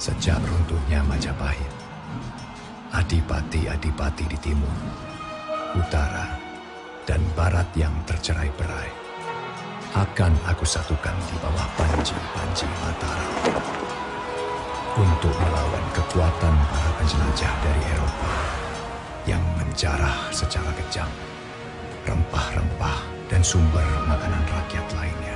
Speaker 34: Sejak runtuhnya Majapahit, adipati-adipati di timur, utara, dan barat yang tercerai-berai akan aku satukan di bawah panji-panji Mataram untuk melawan kekuatan para penjelajah dari Eropa yang menjarah secara kejam rempah-rempah dan sumber makanan rakyat lainnya.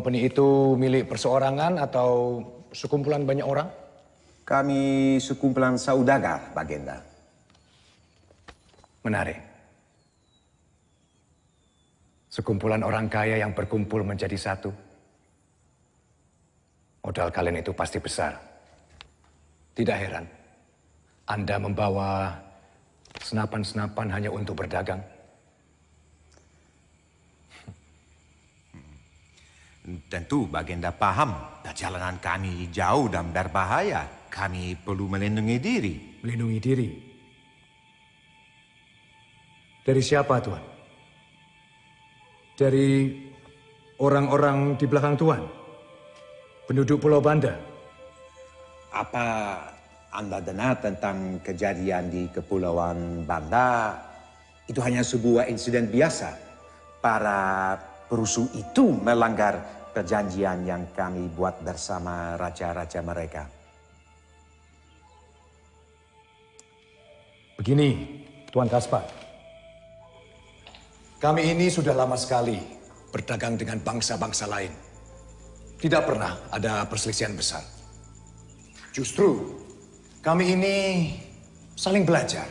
Speaker 16: Company itu milik perseorangan atau sekumpulan banyak orang?
Speaker 35: Kami sekumpulan saudagar, Bagenda.
Speaker 16: Menarik. Sekumpulan orang kaya yang berkumpul menjadi satu. Modal kalian itu pasti besar. Tidak heran. Anda membawa senapan-senapan hanya untuk berdagang.
Speaker 35: Tentu Bagenda paham perjalanan kami jauh dan berbahaya. Kami perlu melindungi diri.
Speaker 16: Melindungi diri? Dari siapa, Tuan? Dari orang-orang di belakang Tuan? Penduduk Pulau Banda?
Speaker 35: Apa Anda dengar tentang kejadian di Kepulauan Banda? Itu hanya sebuah insiden biasa. Para perusuh itu melanggar perjanjian yang kami buat bersama raja-raja mereka.
Speaker 16: Begini, Tuan Kaspar. Kami ini sudah lama sekali berdagang dengan bangsa-bangsa lain. Tidak pernah ada perselisihan besar. Justru kami ini saling belajar,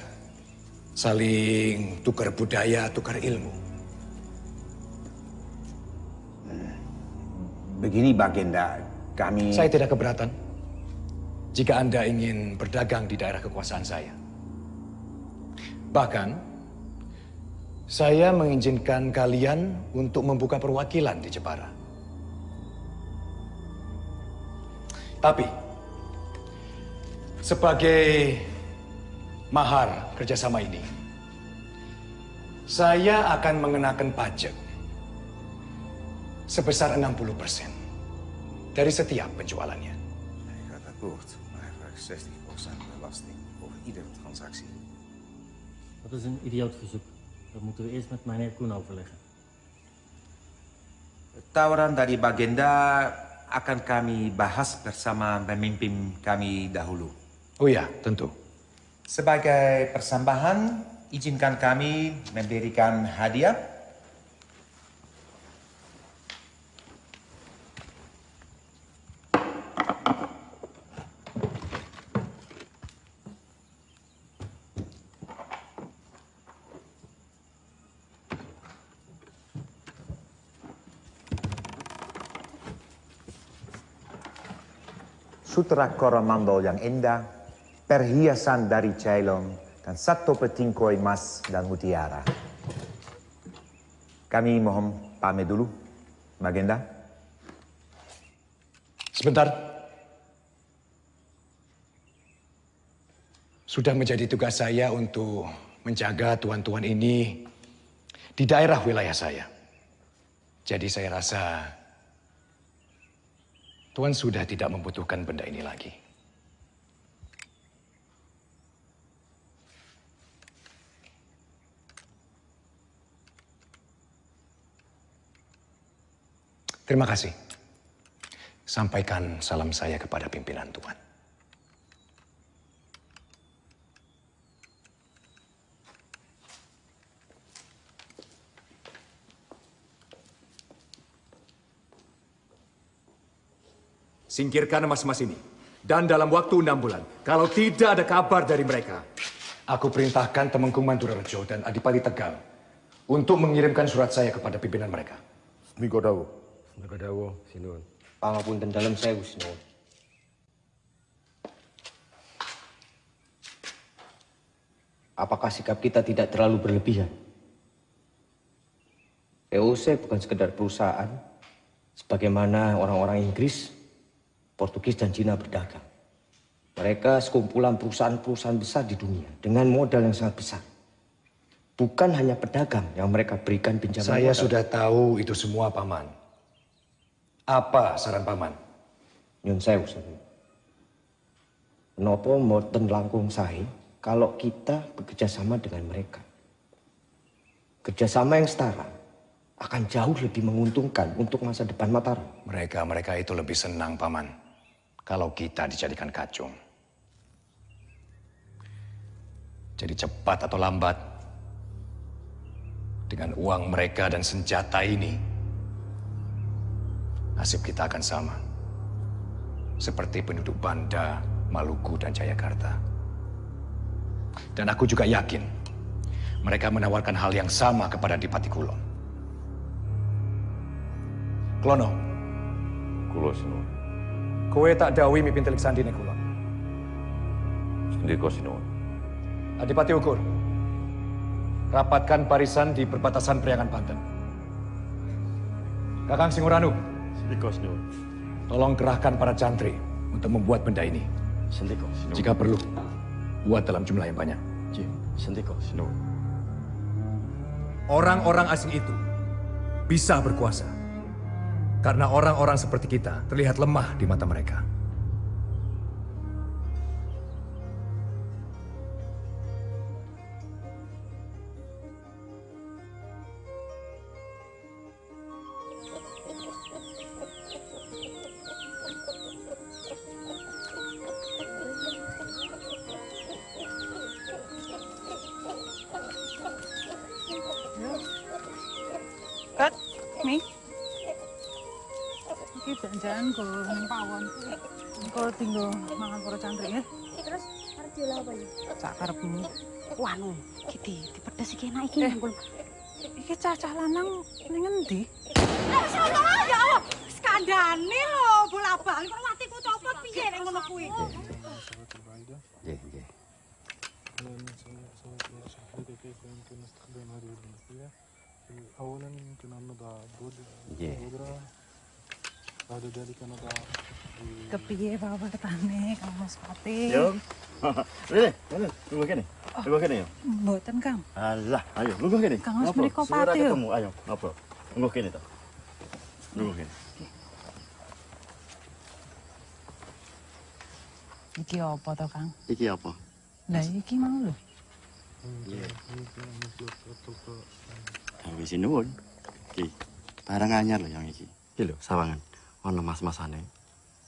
Speaker 16: saling tukar budaya, tukar ilmu.
Speaker 35: Begini Bagenda, kami...
Speaker 16: Saya tidak keberatan jika Anda ingin berdagang di daerah kekuasaan saya. Bahkan, saya mengizinkan kalian untuk membuka perwakilan di Jepara. Tapi, sebagai mahar kerjasama ini, saya akan mengenakan pajak sebesar 60% dari setiap penjualannya. Ik ga akkoord, maar 60% belasting over iedere transactie.
Speaker 36: Dat is een idioot verzoek. Dat moeten we eerst met meneer Koen overleggen.
Speaker 35: Tawaran dari Bagenda akan kami bahas bersama pemimpin kami dahulu.
Speaker 16: Oh ya, tentu.
Speaker 35: Sebagai persambahan, izinkan kami memberikan hadiah sutra koromandel yang indah, perhiasan dari Ceylon, dan satu peting koi emas dan mutiara. Kami mohon pamit dulu, Bagenda.
Speaker 16: Sebentar. Sudah menjadi tugas saya untuk menjaga tuan-tuan ini di daerah wilayah saya. Jadi saya rasa Tuan sudah tidak membutuhkan benda ini lagi. Terima kasih. Sampaikan salam saya kepada pimpinan Tuan. Singkirkan emas-emas ini. Dan dalam waktu enam bulan, kalau tidak ada kabar dari mereka, aku perintahkan Temenggung Mandurarejo dan Adipati Tegal untuk mengirimkan surat saya kepada pimpinan mereka.
Speaker 37: Miko dawo.
Speaker 27: Miko dawo, sinuwun. Pangapunten dalam sewu, sinuwun. Apakah sikap kita tidak terlalu berlebihan? POC bukan sekedar perusahaan, sebagaimana orang-orang Inggris Portugis dan Cina berdagang. Mereka sekumpulan perusahaan-perusahaan besar di dunia dengan modal yang sangat besar. Bukan hanya pedagang yang mereka berikan pinjaman
Speaker 16: Saya
Speaker 27: modal.
Speaker 16: sudah tahu itu semua, Paman. Apa saran Paman?
Speaker 27: Nyun sewu, Saudara. Nopo mboten langkung sae kalau kita bekerja sama dengan mereka. Kerjasama yang setara akan jauh lebih menguntungkan untuk masa depan Mataram.
Speaker 16: Mereka-mereka itu lebih senang, Paman, kalau kita dijadikan kacung. Jadi cepat atau lambat, dengan uang mereka dan senjata ini, nasib kita akan sama. Seperti penduduk Banda, Maluku, dan Jayakarta. Dan aku juga yakin, mereka menawarkan hal yang sama kepada Dipati Kulon. Klono.
Speaker 37: Kulo sinuwun.
Speaker 16: Kowe tak dawi mimpin telik sandine kula.
Speaker 37: Sendika sinuwun.
Speaker 16: Adipati Ukur. Rapatkan barisan di perbatasan Priangan Banten. Kakang Singuranu.
Speaker 37: Sendika sinuwun.
Speaker 16: Tolong kerahkan para cantri untuk membuat benda ini.
Speaker 27: Sendika
Speaker 16: Jika perlu, buat dalam jumlah yang banyak.
Speaker 27: Sendika
Speaker 37: sinuwun.
Speaker 16: Orang-orang asing itu bisa berkuasa. Karena orang-orang seperti kita terlihat lemah di mata mereka.
Speaker 38: Jangan go ning pawon. Engko tinggal mangan para cantri ya.
Speaker 7: Terus arep diolah apa ya?
Speaker 38: Sak karepmu.
Speaker 7: Wanu, iki dipedes iki enak iki
Speaker 38: Eh. Iki cacah lanang ning endi?
Speaker 7: Allah, ya Allah. Sekali
Speaker 38: kandhane lho, bola-balik kok atiku copot piye nek ngono kuwi.
Speaker 27: Nggih, nggih. Nggih.
Speaker 38: Kepiye bapak ketane Kang Mas Pati?
Speaker 3: Yo. *laughs* Rene, rene, tunggu kene. Tunggu kene yo.
Speaker 38: Mboten, Kang.
Speaker 3: Alah, ayo lungguh kene.
Speaker 38: Kang Mas
Speaker 3: Segera
Speaker 38: pati, yo.
Speaker 3: ketemu, ayo, ngobrol. Lungguh kene to. Lungguh kene.
Speaker 38: Iki apa to, Kang?
Speaker 3: Iki apa?
Speaker 38: Lah iki mau lho.
Speaker 3: Yang wis nuwun. Iki barang anyar lho yang iki. Iki lho sawangan. Ono mas-masane.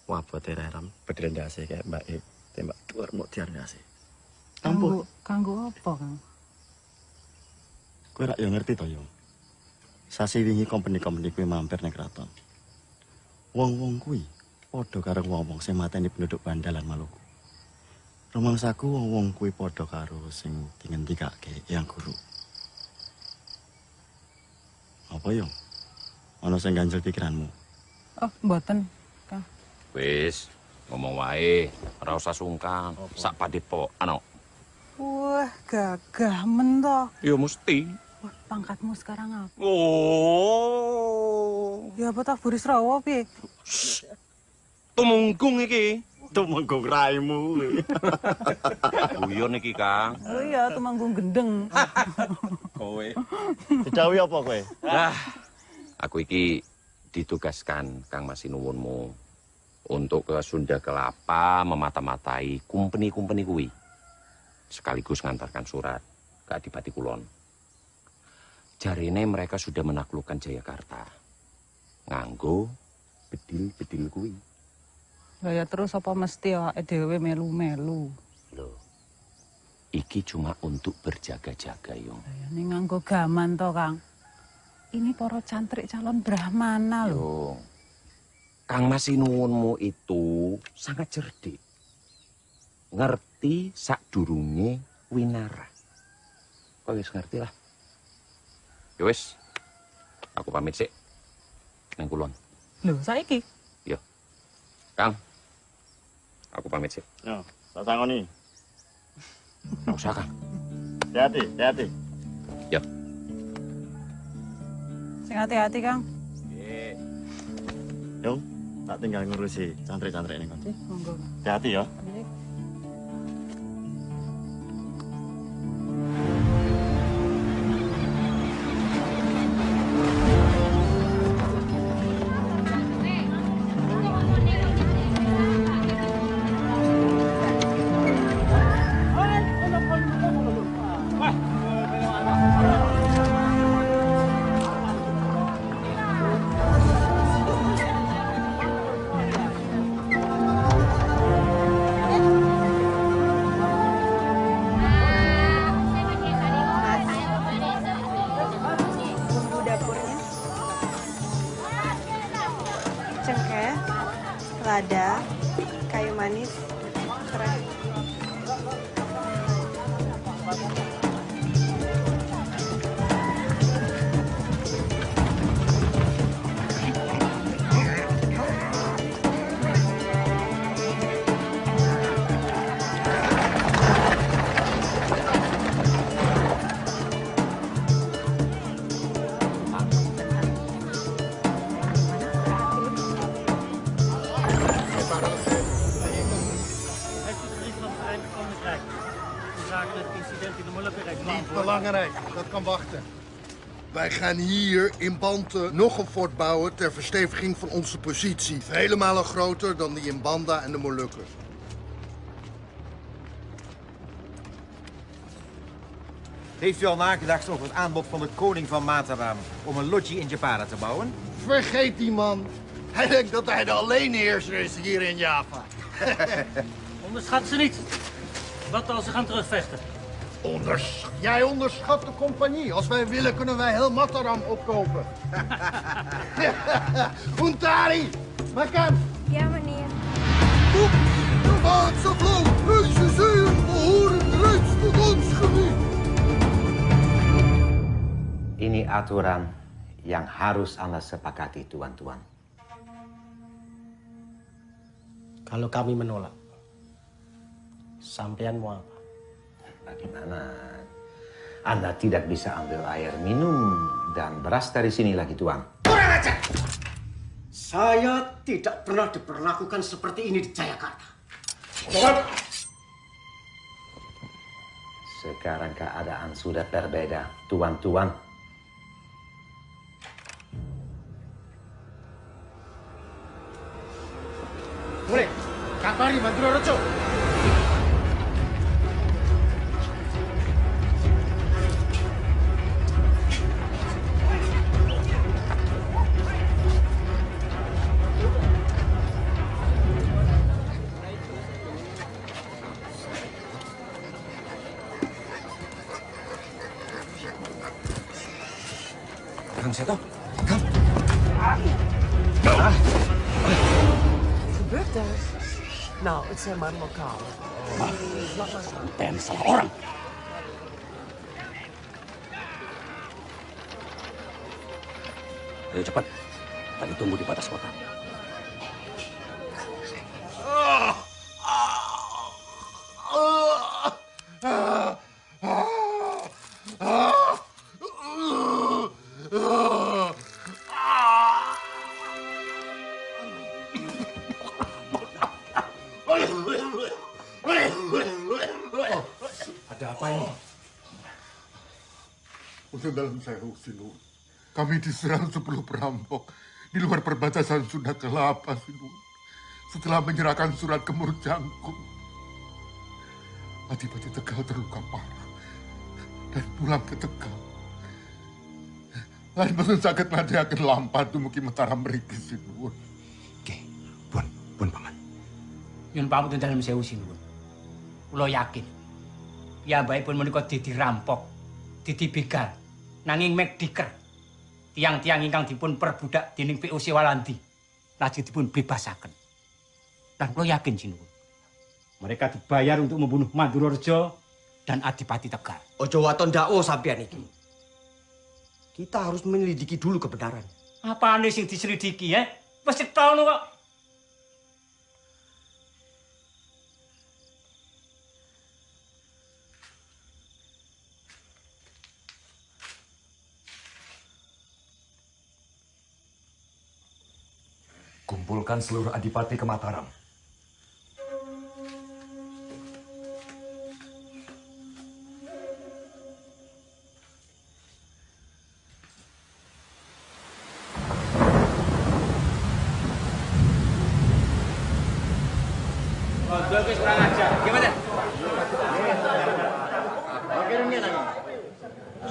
Speaker 3: Wabote reram, bedel ndase kayak Mbak E. Tembak dhuwur muk diar ndase.
Speaker 38: Kanggo kanggo apa, Kang?
Speaker 3: Kowe rak yo ngerti to yo. Sasi wingi company-company kuwi mampir ning kraton. Wong-wong kuwi padha karo wong-wong sing mateni penduduk Bandalan Maluku. Rumangsaku wong-wong kuwi padha karo sing dingendikake yang guru. Apa yo? Ana sing ganjel pikiranmu?
Speaker 38: Oh, mboten, Kang.
Speaker 39: Wis, ngomong wae, ora usah sungkan. Sak padit po, ano.
Speaker 38: Wah, gagah men to.
Speaker 39: Ya mesti.
Speaker 38: Wah, pangkatmu sekarang apa?
Speaker 39: Oh.
Speaker 38: Ya apa tak buris rawa piye?
Speaker 39: Tumunggung iki.
Speaker 3: Tumunggung raimu.
Speaker 39: Guyon iki, Kang.
Speaker 38: Oh iya, tumanggung gendeng.
Speaker 39: Kowe.
Speaker 3: Didawi apa kowe?
Speaker 39: Ah, aku iki ditugaskan Kang Masinuwunmu untuk ke Sunda Kelapa memata-matai kumpeni-kumpeni kuwi. Sekaligus ngantarkan surat ke Adipati Kulon. Jarine mereka sudah menaklukkan Jayakarta. Nganggo bedil-bedil kuwi.
Speaker 38: Lah ya terus apa mesti awake dhewe melu-melu?
Speaker 39: Loh. Iki cuma untuk berjaga-jaga, Yung.
Speaker 38: Ya ning nganggo gaman to, Kang. Ini para cantrik calon Brahmana lho.
Speaker 39: Yung. Kang Masinuwunmu itu sangat cerdik. Ngerti sak durunge winara. Kok wis ngerti lah. Ya wis. Aku pamit sih. Nang kulon.
Speaker 38: Lho, saiki
Speaker 39: Yo. Kang. Aku pamit sih.
Speaker 3: Yo, tak sangoni.
Speaker 39: Nggak usah, Kang.
Speaker 3: Hati-hati, hati-hati.
Speaker 38: Sing hati-hati, Kang.
Speaker 3: Yo, tak tinggal ngurusi cantrik-cantrik ini.
Speaker 38: Nggih, monggo.
Speaker 3: Hati-hati ya.
Speaker 40: Gaan hier in Banten nog een fort bouwen ter versteviging van onze positie. Vele malen groter dan die in Banda en de Molukkers.
Speaker 41: Heeft u al nagedacht over het aanbod van de koning van Mataram om een loggie in Japara te bouwen?
Speaker 40: Vergeet die man. Hij denkt dat hij de alleenheerser is hier in Java. *laughs*
Speaker 36: Onderschat ze niet. Wat als ze gaan terugvechten?
Speaker 40: Onders... Jij onderschat de compagnie. Als wij willen, kunnen wij heel Mataram opkopen. *laughs* Untari, makan.
Speaker 42: Ja, meneer.
Speaker 40: De Maatse vloot, zeeën behoren reeds tot ons gebied.
Speaker 35: Ini aturan yang harus Anda sepakati, tuan-tuan.
Speaker 43: Kalau kami menolak, sampean mau apa?
Speaker 35: Bagaimana? Anda tidak bisa ambil air minum dan beras dari sini lagi, Tuan.
Speaker 43: Kurang aja! Saya tidak pernah diperlakukan seperti ini di Jayakarta.
Speaker 35: Sekarang keadaan sudah berbeda, Tuan-tuan.
Speaker 43: Mulai, kabari Mandura Rejo.
Speaker 44: Maar lokale.
Speaker 4: Ben salah orang. Ayo cepat. Kami tunggu di batas kota.
Speaker 40: Dalam sewu Sinun. Kami diserang sepuluh perampok di luar perbatasan Sunda Kelapa Sinun. Setelah menyerahkan surat ke Murjangkung. Adipati Tegal terluka parah dan pulang ke Tegal. Lain pesan sakit nade akan lampat dumugi Mataram mriki Sinun.
Speaker 43: Pun paman. Yun pamit dalam sewu sinuwun. Kula yakin. Ya baik pun menika dadi rampok, dadi begal, nanging mek diker. Tiang-tiang ingkang dipun perbudak dening POC Walandi lajeng dipun bebasaken. Dan kula yakin sinuwun. Mereka dibayar untuk membunuh Mandura Rejo dan Adipati Tegal.
Speaker 27: Ojo waton dako sampean iki. Kita harus menyelidiki dulu kebenaran.
Speaker 43: Apaan sing diselidiki ya? Wis ditono kok.
Speaker 34: Kumpulkan seluruh adipati ke Mataram.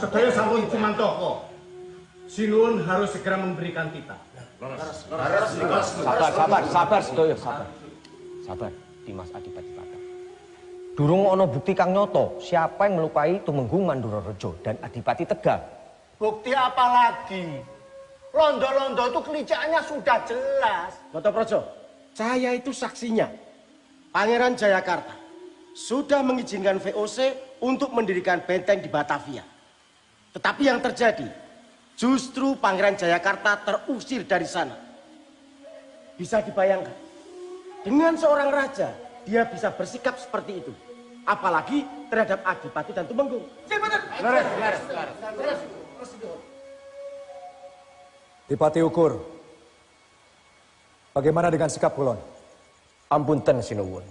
Speaker 45: Sedaya. Sinuwun harus segera memberikan titah.
Speaker 27: Sabar, sabar, sabar sedaya, sabar. Sabar, Dimas Adipati Tata. Durung ono bukti kang nyoto siapa yang melukai Tumenggung Mandura Rejo dan Adipati Tegal.
Speaker 45: Bukti apa lagi? Londo-londo itu kelicaannya sudah jelas. Bapak Projo, saya itu saksinya. Pangeran Jayakarta sudah mengizinkan VOC untuk mendirikan benteng di Batavia. Tetapi yang terjadi, justru Pangeran Jayakarta terusir dari sana. Bisa dibayangkan, dengan seorang raja, dia bisa bersikap seperti itu. Apalagi terhadap Adipati dan Tumenggung.
Speaker 16: Dipati Ukur, bagaimana dengan sikap Kulon?
Speaker 27: Ampunten Sinuwun.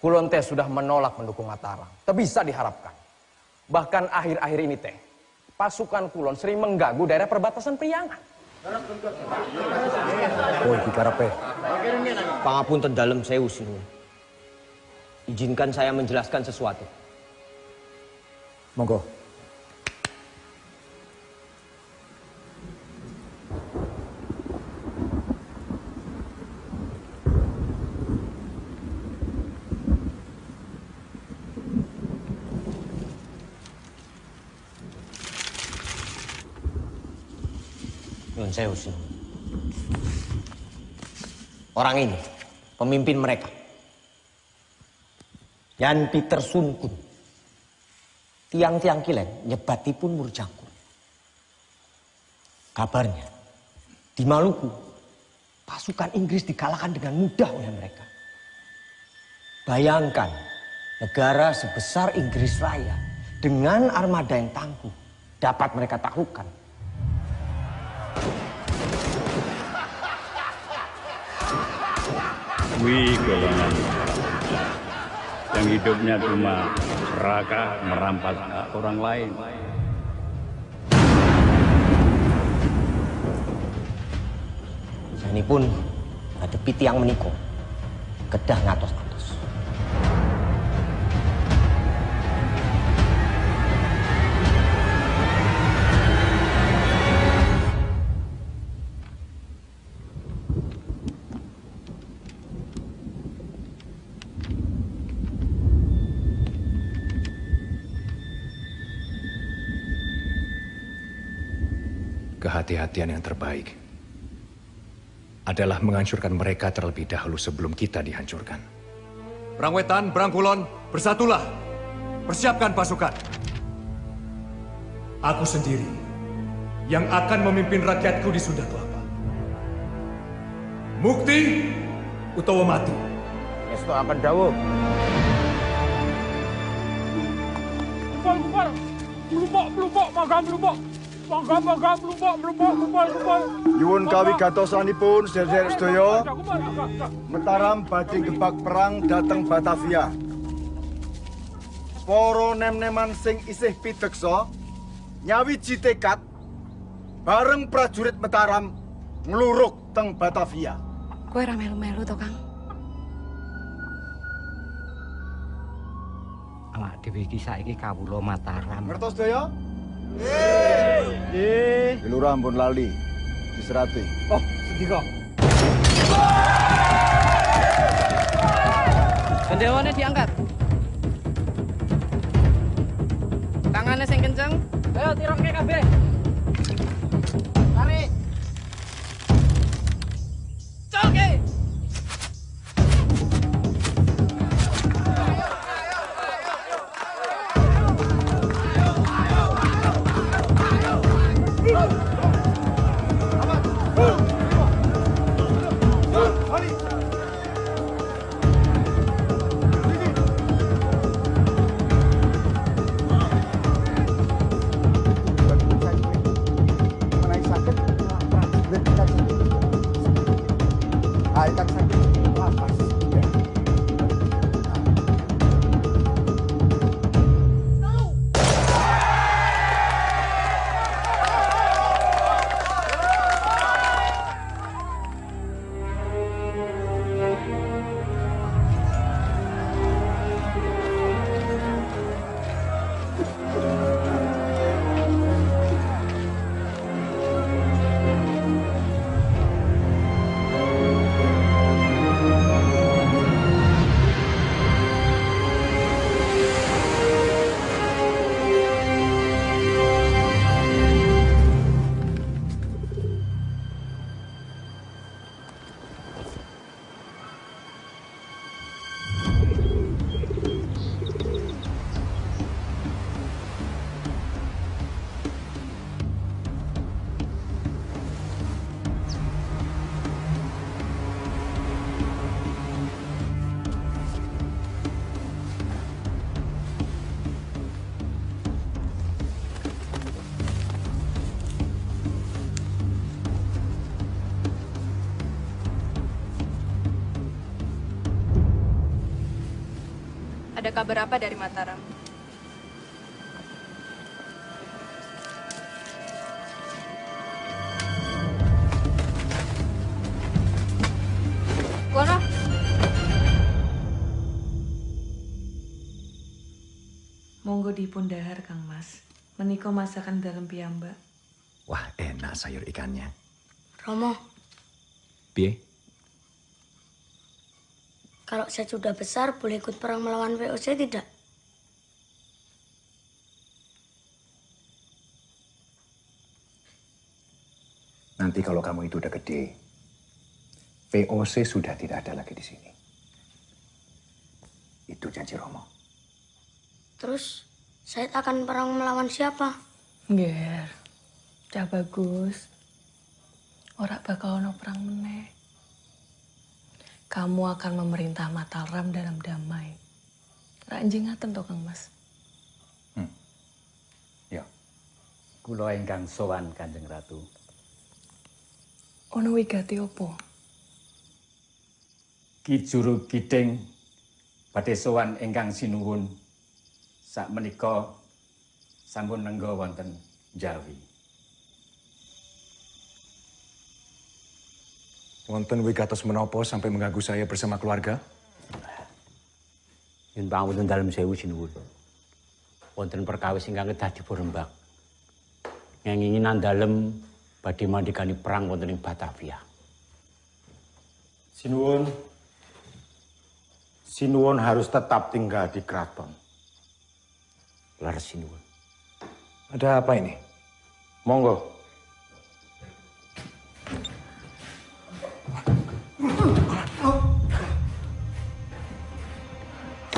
Speaker 27: Kulon teh sudah menolak mendukung Mataram. Tak bisa diharapkan. Bahkan akhir-akhir ini teh, pasukan Kulon sering mengganggu daerah perbatasan Priangan.
Speaker 16: Oh, iki karepe.
Speaker 27: Pangapunten dalam sewu Sinuwun. Izinkan saya menjelaskan sesuatu.
Speaker 16: Monggo.
Speaker 27: Sinuwun. Orang ini, pemimpin mereka. Yan Peter Sunkun. Tiang-tiang kilen nyebatipun murjangkung. Kabarnya, di Maluku pasukan Inggris dikalahkan dengan mudah oleh mereka. Bayangkan, negara sebesar Inggris Raya dengan armada yang tangguh dapat mereka taklukkan.
Speaker 4: Wih golongan. Yang hidupnya cuma serakah merampas hak orang lain.
Speaker 27: Ini pun ada tiang meniko, kedah ngatos
Speaker 16: Kehati-hatian yang terbaik adalah menghancurkan mereka terlebih dahulu sebelum kita dihancurkan.
Speaker 36: Berangwetan, berangkulon, bersatulah. Persiapkan pasukan. Aku sendiri yang akan memimpin rakyatku di Sunda Kelapa. Mukti utawa mati.
Speaker 46: Esto akan dawuh.
Speaker 47: Kupal, kupal. Melumpuk, melumpuk, magam, melumpuk. Magam, magam, melumpuk, melumpuk, kupal, kupal.
Speaker 43: Nyuwun kawigatosanipun sederek sedaya. Mataram badhe gebak perang dhateng Batavia. Para nem-neman sing isih pideksa nyawiji tekad bareng prajurit Mataram ngluruk teng Batavia.
Speaker 42: Kowe ra melu-melu to, Kang?
Speaker 27: Awak dhewe iki saiki kawula Mataram.
Speaker 43: Ngertos sedaya? Nggih. Lurah ampun lali. Diserati.
Speaker 47: Oh, sedika.
Speaker 48: Gendewane diangkat. Tangannya sing kenceng. Ayo tirokke kabeh. Tarik. Colke.
Speaker 42: Kabar apa dari Mataram? Kono.
Speaker 39: Monggo dipun dahar Kang Mas. Menika masakan dalam piyambak.
Speaker 16: Wah, enak sayur ikannya.
Speaker 49: Romo,
Speaker 16: Piye?
Speaker 49: Kalau saya sudah besar boleh ikut perang melawan VOC tidak?
Speaker 36: Nanti kalau kamu itu udah gede, VOC sudah tidak ada lagi di sini. Itu janji Romo.
Speaker 49: Terus saya akan perang melawan siapa?
Speaker 39: Nger, cah bagus. Ora bakal ono perang meneh.
Speaker 50: Kamu akan memerintah Mataram dalam damai. Ranjing ngaten to Kang Mas.
Speaker 43: Kula ingkang sowan Kanjeng Ratu.
Speaker 50: Ono wigati opo?
Speaker 43: Ki Juru Kiding badhe sowan ingkang sinuwun sak menika sampun nenggo wonten Jawi.
Speaker 16: Wonten wigatos menapa sampai mengganggu saya bersama keluarga?
Speaker 43: Yen pangapunten dalem sewu sinuwun. Wonten perkawis ingkang kedah dipun ngenginginan dalem badhe mandikani perang wonten ing Batavia.
Speaker 35: Sinuwun. Sinuwun harus tetap tinggal di keraton.
Speaker 43: Laras sinuwun.
Speaker 16: Ada apa ini?
Speaker 35: Monggo.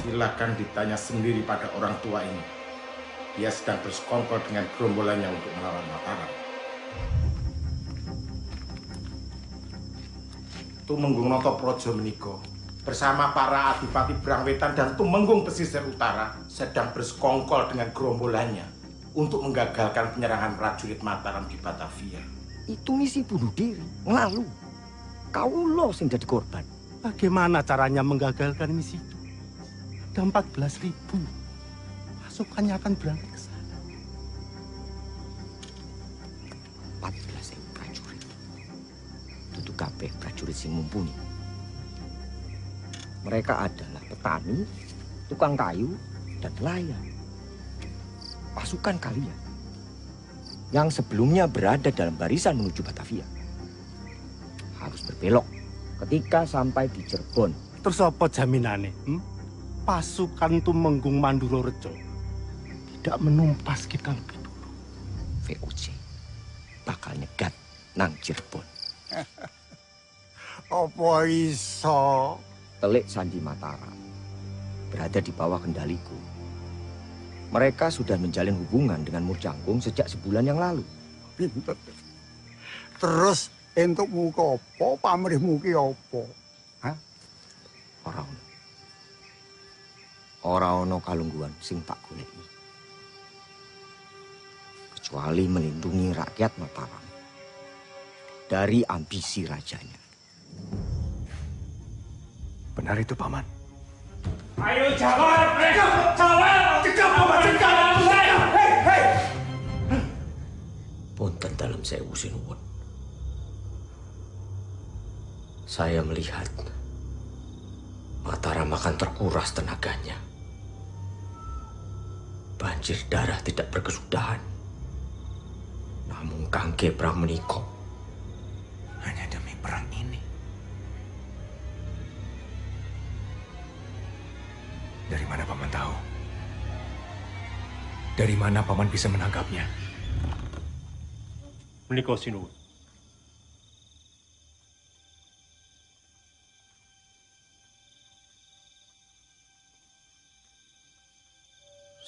Speaker 35: Silakan ditanya sendiri pada orang tua ini. Dia sedang bersekongkol dengan gerombolannya untuk melawan Mataram. Tumenggung Noto Projo meniko bersama para adipati Brangwetan dan Tumenggung Pesisir Utara sedang bersekongkol dengan gerombolannya untuk menggagalkan penyerangan prajurit Mataram di Batavia.
Speaker 27: Itu misi bunuh diri, lalu kau lo sing jadi korban.
Speaker 45: Bagaimana caranya menggagalkan misi itu? Ada 14 ribu. Pasukannya akan berangkat ke sana.
Speaker 27: 14 ribu prajurit. Tutu kabeh prajurit sing mumpuni. Mereka adalah petani, tukang kayu, dan nelayan. Pasukan kalian yang sebelumnya berada dalam barisan menuju Batavia harus berbelok ketika sampai di Cirebon.
Speaker 45: Terus apa jaminannya? Hmm? Pasukan Tumenggung Manduro Rejo tidak menumpas kita lebih dulu.
Speaker 27: VOC bakal nyegat nang Cirebon. *laughs*
Speaker 45: Apa iso?
Speaker 27: Telik Sandi Mataram berada di bawah kendaliku. Mereka sudah menjalin hubungan dengan Murjangkung sejak sebulan yang lalu.
Speaker 45: Pinter. Terus entuk muka apa, pamrih muki apa?
Speaker 27: Hah? Ora ono. Ora ono kalungguan sing tak goleki. Kecuali melindungi rakyat Mataram dari ambisi rajanya.
Speaker 16: Benar itu, Paman.
Speaker 36: Ayo jawab, eh, jawab, cegah, Paman, cegah, hei, hei.
Speaker 27: Punten dalam sewu sinuwun. Saya melihat Mataram akan terkuras tenaganya. Banjir darah tidak berkesudahan. Namun Kangge Prang menikok.
Speaker 16: Hanya demi perang ini. Dari mana Paman tahu? Dari mana Paman bisa menangkapnya?
Speaker 36: Menika sinuwun.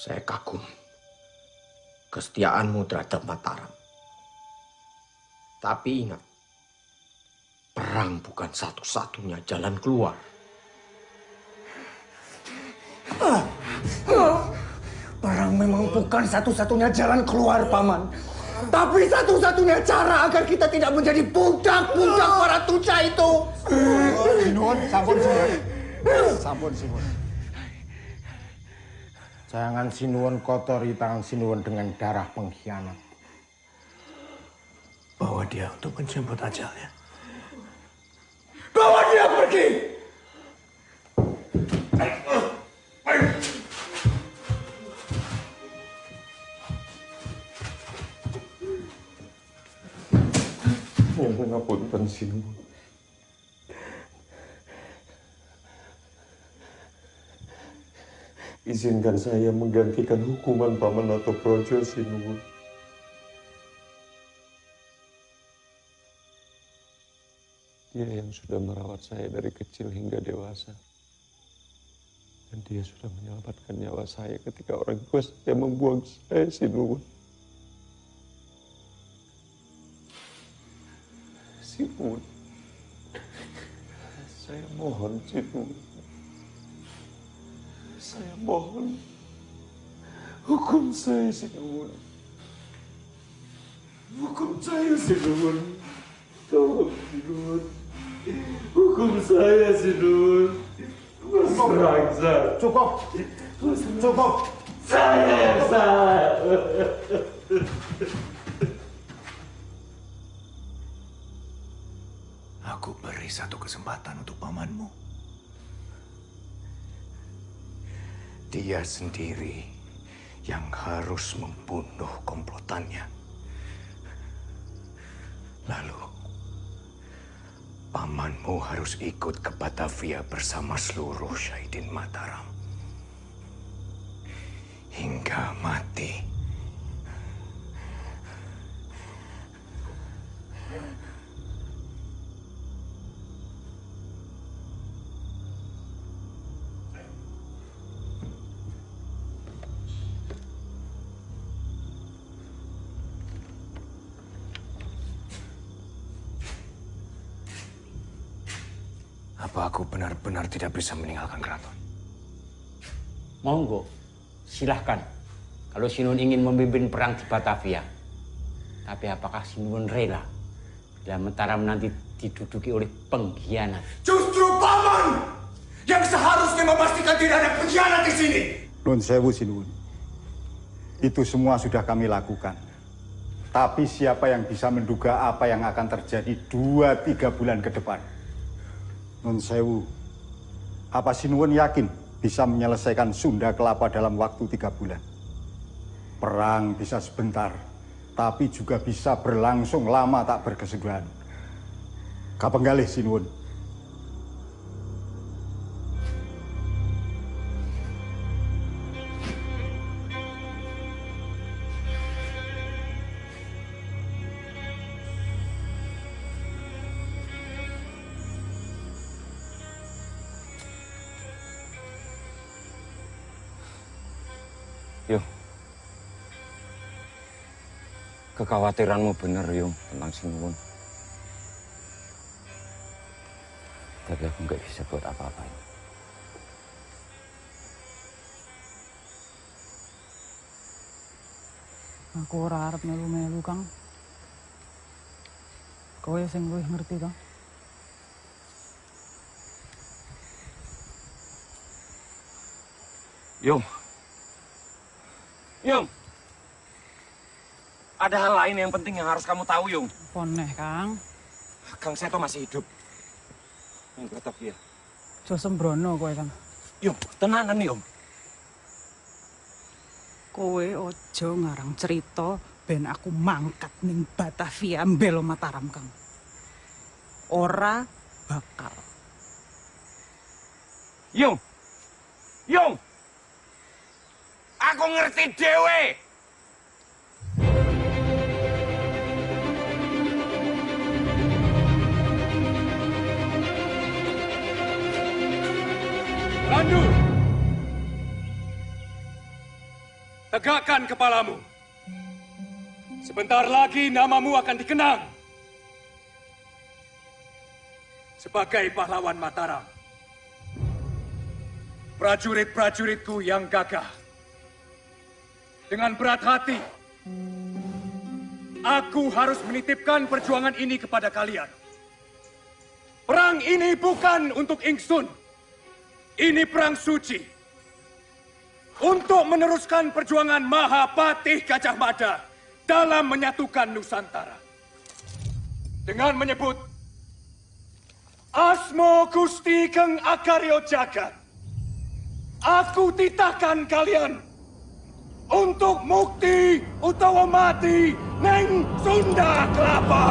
Speaker 27: Saya kagum kesetiaanmu terhadap Mataram. Tapi ingat, perang bukan satu-satunya jalan keluar.
Speaker 45: Perang memang bukan satu-satunya jalan keluar, Paman. Tapi satu-satunya cara agar kita tidak menjadi budak-budak para tuca itu.
Speaker 35: Sinuwun, sampun sinuwun. Sampun sinuwun. Jangan sinuwun kotori tangan sinuwun dengan darah pengkhianat.
Speaker 16: Bawa dia untuk menjemput ajalnya.
Speaker 45: Bawa dia pergi!
Speaker 37: Nyuwun ngapunten sinuwun. Izinkan saya menggantikan hukuman Paman Noto Projo sinuwun. Dia yang sudah merawat saya dari kecil hingga dewasa. Dan dia sudah menyelamatkan nyawa saya ketika orang tua saya membuang saya sinuwun. Sinuwun. Saya mohon, Sinuwun. Saya mohon. Hukum saya, Sinuwun. Hukum saya, Sinuwun. Tolong, Sinuwun. Hukum saya, Sinuwun. Mas Rangsa.
Speaker 45: Cukup. Cukup.
Speaker 37: Saya yang salah.
Speaker 16: Aku beri satu kesempatan untuk pamanmu. Dia sendiri yang harus membunuh komplotannya. Lalu, pamanmu harus ikut ke Batavia bersama seluruh Syahidin Mataram. Hingga mati. Tidak bisa meninggalkan keraton?
Speaker 43: Monggo, silahkan. Kalau Sinun ingin memimpin perang di Batavia. Tapi apakah Sinun rela bila Mataram nanti diduduki oleh pengkhianat?
Speaker 16: Justru paman yang seharusnya memastikan tidak ada pengkhianat di sini.
Speaker 48: Nun sewu Sinuwun. Itu semua sudah kami lakukan. Tapi siapa yang bisa menduga apa yang akan terjadi dua tiga bulan ke depan? Nun sewu, apa Sinuwun yakin bisa menyelesaikan Sunda Kelapa dalam waktu tiga bulan? Perang bisa sebentar, tapi juga bisa berlangsung lama tak berkesudahan. Kapenggalih Sinuwun.
Speaker 39: Kekhawatiranmu benar, Yung, tentang Sinuwun. Tapi aku nggak bisa buat apa-apa. Yung.
Speaker 38: Aku ora arep melu-melu, Kang. Kowe sing luwih ngerti, Kang.
Speaker 39: Yung. Yung. Ada hal lain yang penting yang harus kamu tahu, Yung.
Speaker 38: Poneh, Kang.
Speaker 39: Kang Seto masih hidup. Yang Batavia.
Speaker 38: Jo sembrono kowe, Kang.
Speaker 39: Yung, tenanan, Yung.
Speaker 38: Kowe ojo ngarang cerita ben aku mangkat ning Batavia mbelo Mataram, Kang. Ora bakal.
Speaker 39: Yung. Yung. Aku ngerti dewe.
Speaker 36: Landu! Tegakkan kepalamu. Sebentar lagi namamu akan dikenang. Sebagai pahlawan Mataram. Prajurit-prajuritku yang gagah. Dengan berat hati, aku harus menitipkan perjuangan ini kepada kalian. Perang ini bukan untuk Ingsun. Ini perang suci. Untuk meneruskan perjuangan Mahapatih Gajah Mada dalam menyatukan Nusantara. Dengan menyebut Asmo Gusti Keng Akaryo Jagat. Aku titahkan kalian untuk mukti utawa mati neng Sunda Kelapa.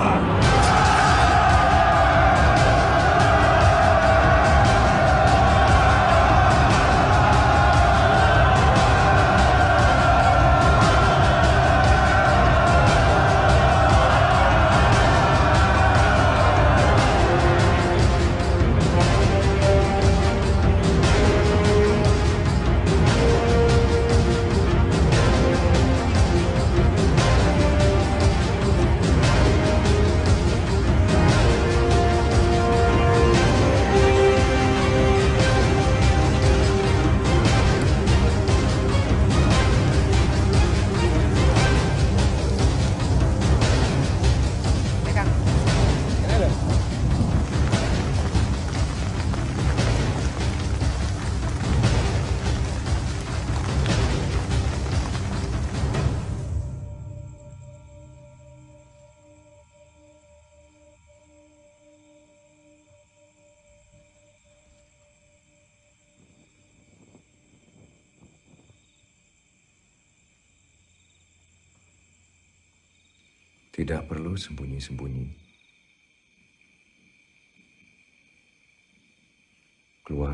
Speaker 16: Tidak perlu sembunyi-sembunyi. Keluar.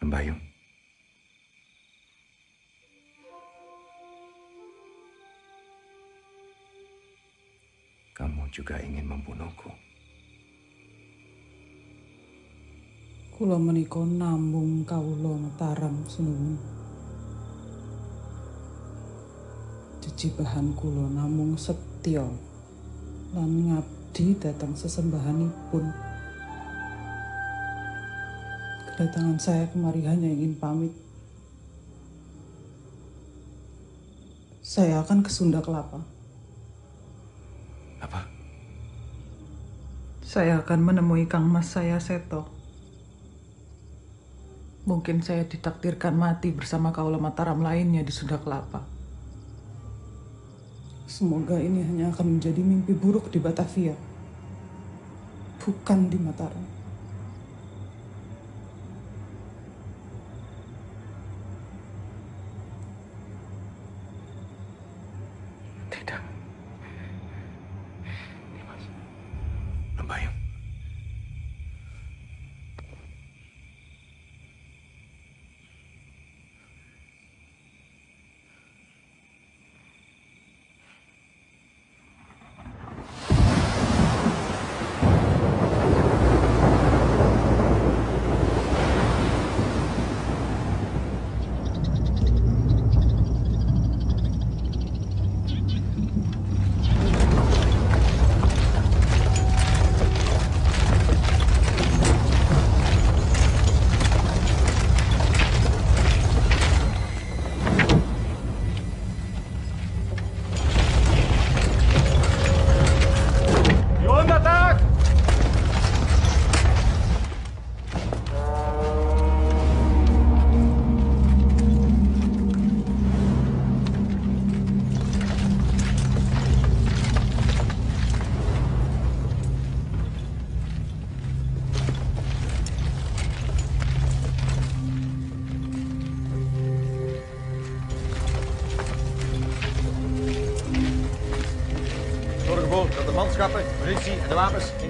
Speaker 16: Membayung. Kamu juga ingin membunuhku.
Speaker 38: Kula menika namung kawula Mataram Sinuwun. Jejibahan kula namung setya lan ngabdi dhateng sesembahanipun. Kedatangan saya kemari hanya ingin pamit. Saya akan ke Sunda Kelapa.
Speaker 16: Apa?
Speaker 38: Saya akan menemui Kang Mas saya Seto. Mungkin saya ditakdirkan mati bersama kaula Mataram lainnya di Sunda Kelapa. Semoga ini hanya akan menjadi mimpi buruk di Batavia. Bukan di Mataram.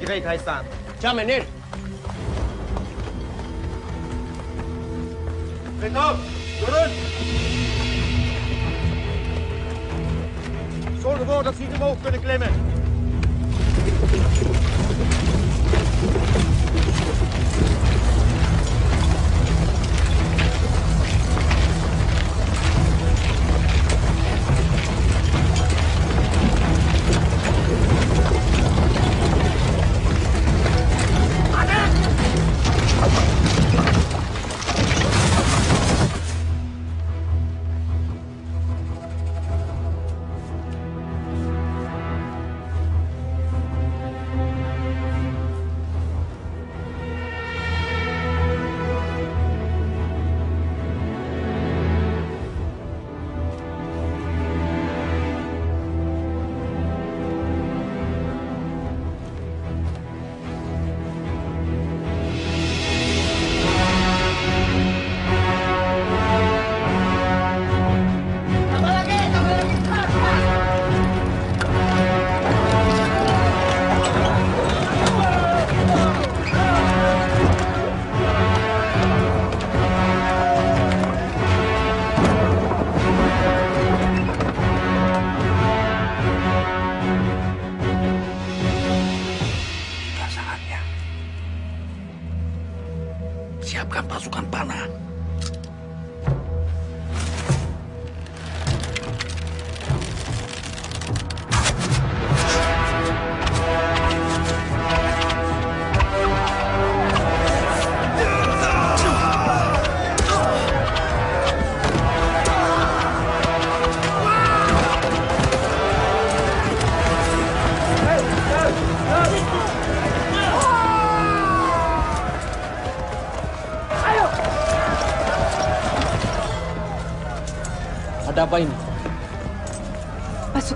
Speaker 41: 你可以开伞
Speaker 16: 加美女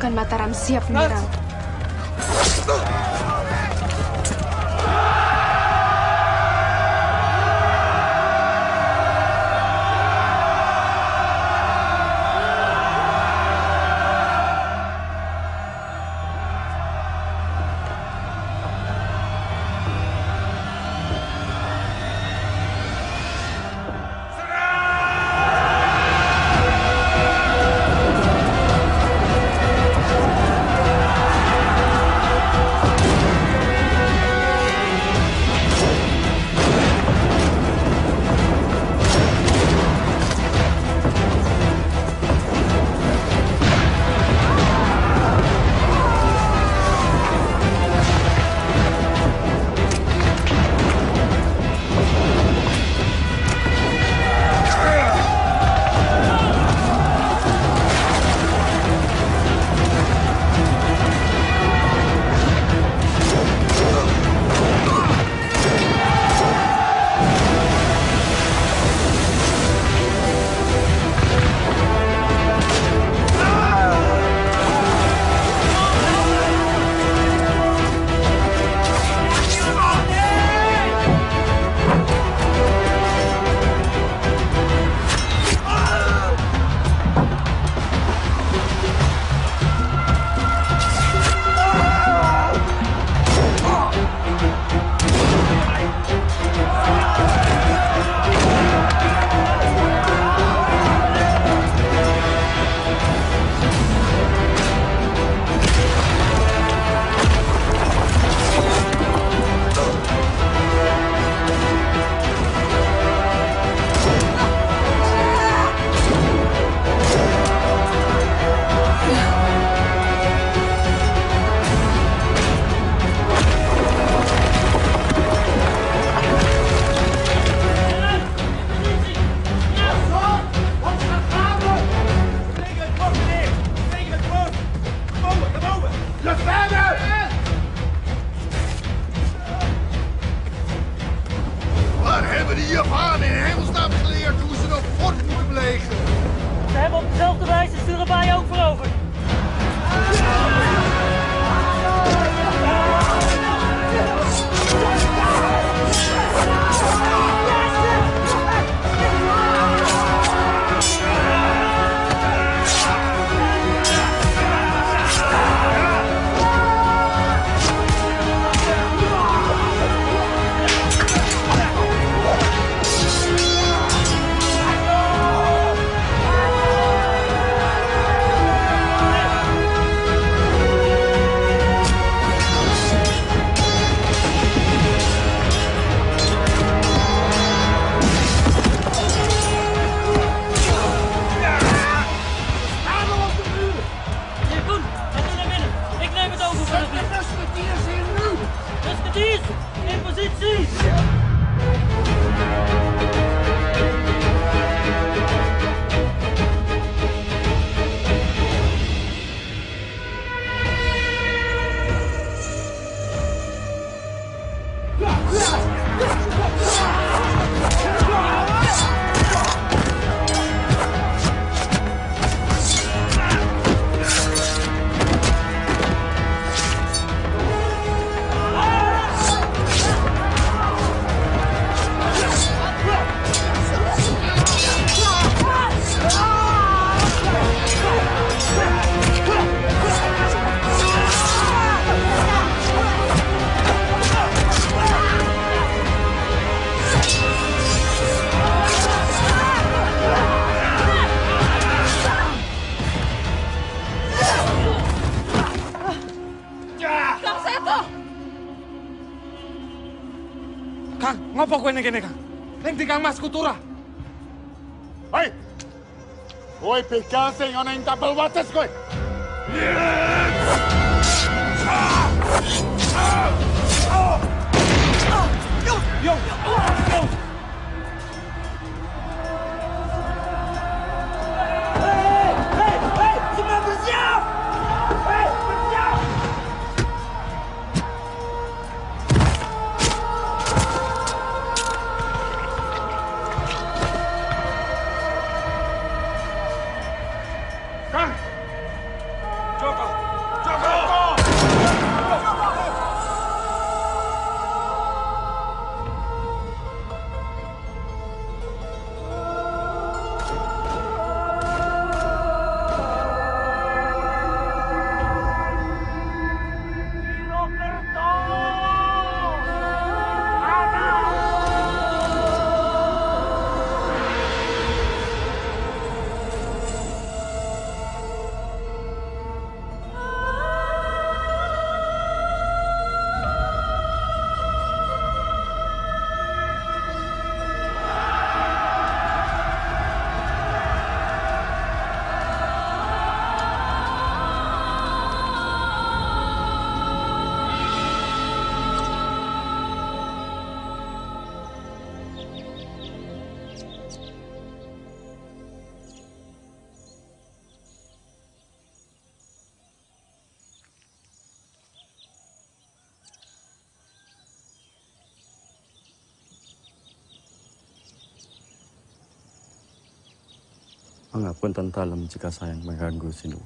Speaker 16: Pasukan
Speaker 42: Mataram siap menyerang.
Speaker 36: Ning kene, Kang? Ning di Kang Mas Kutura. Hei. Kowe begal sing ana ing tapel wates kowe.
Speaker 31: Pengapunten dalam jika saya mengganggu Sinu.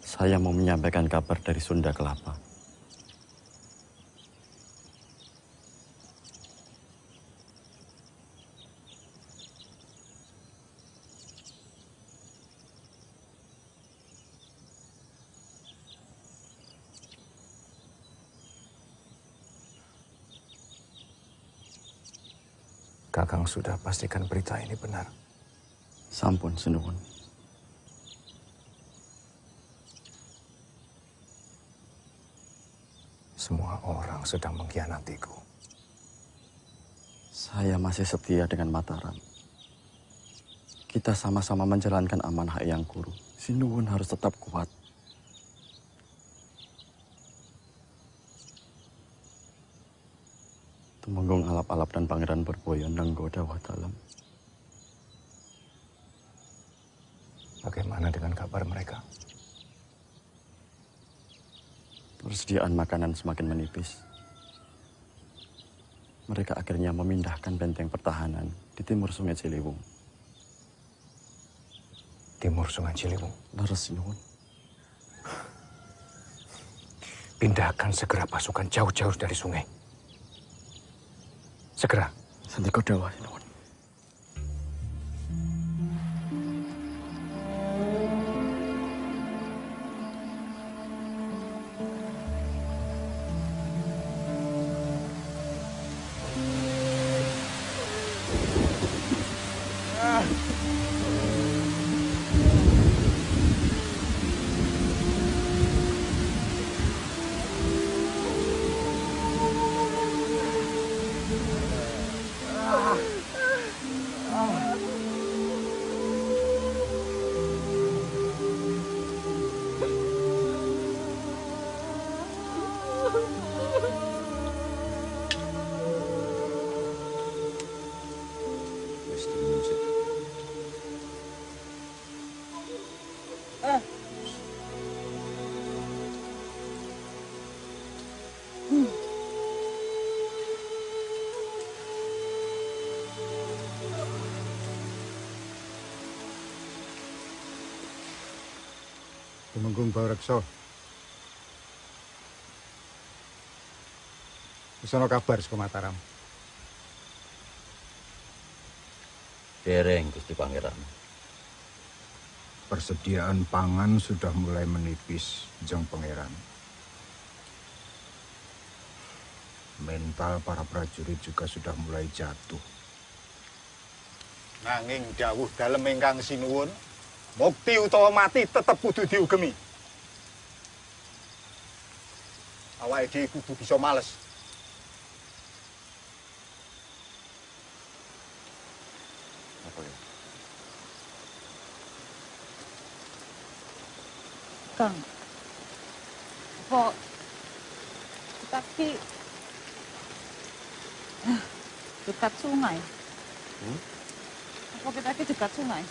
Speaker 31: Saya mau menyampaikan kabar dari Sunda Kelapa.
Speaker 16: Kakang sudah pastikan berita ini benar.
Speaker 31: Sampun, Sinuwun.
Speaker 16: Semua orang sedang mengkhianatiku.
Speaker 31: Saya masih setia dengan Mataram. Kita sama-sama menjalankan amanah Eyang Guru. Sinuwun harus tetap kuat. Temenggung alap-alap dan pangeran berboyon nenggoda watalam.
Speaker 16: Bagaimana dengan kabar mereka?
Speaker 31: Persediaan makanan semakin menipis. Mereka akhirnya memindahkan benteng pertahanan di timur Sungai Ciliwung.
Speaker 16: Timur Sungai Ciliwung?
Speaker 31: Leres Sinuwun.
Speaker 16: Pindahkan segera pasukan jauh-jauh dari sungai. Segera.
Speaker 31: Sandiko Dawa,
Speaker 39: Wis
Speaker 48: ana kabar saka Mataram.
Speaker 9: Dereng, Gusti Pangeran.
Speaker 51: Persediaan pangan sudah mulai menipis, Jeng Pangeran. Mental para prajurit juga sudah mulai jatuh.
Speaker 48: Nanging dawuh dalem ingkang sinuwun, mukti utawa mati tetep kudu diugemi. Awake dhewe kudu bisa males.
Speaker 39: Apa ya?
Speaker 38: Kang, kok kita ki Ah, dekat sungai?
Speaker 39: Hmm?
Speaker 38: Apa kita ki dekat sungai?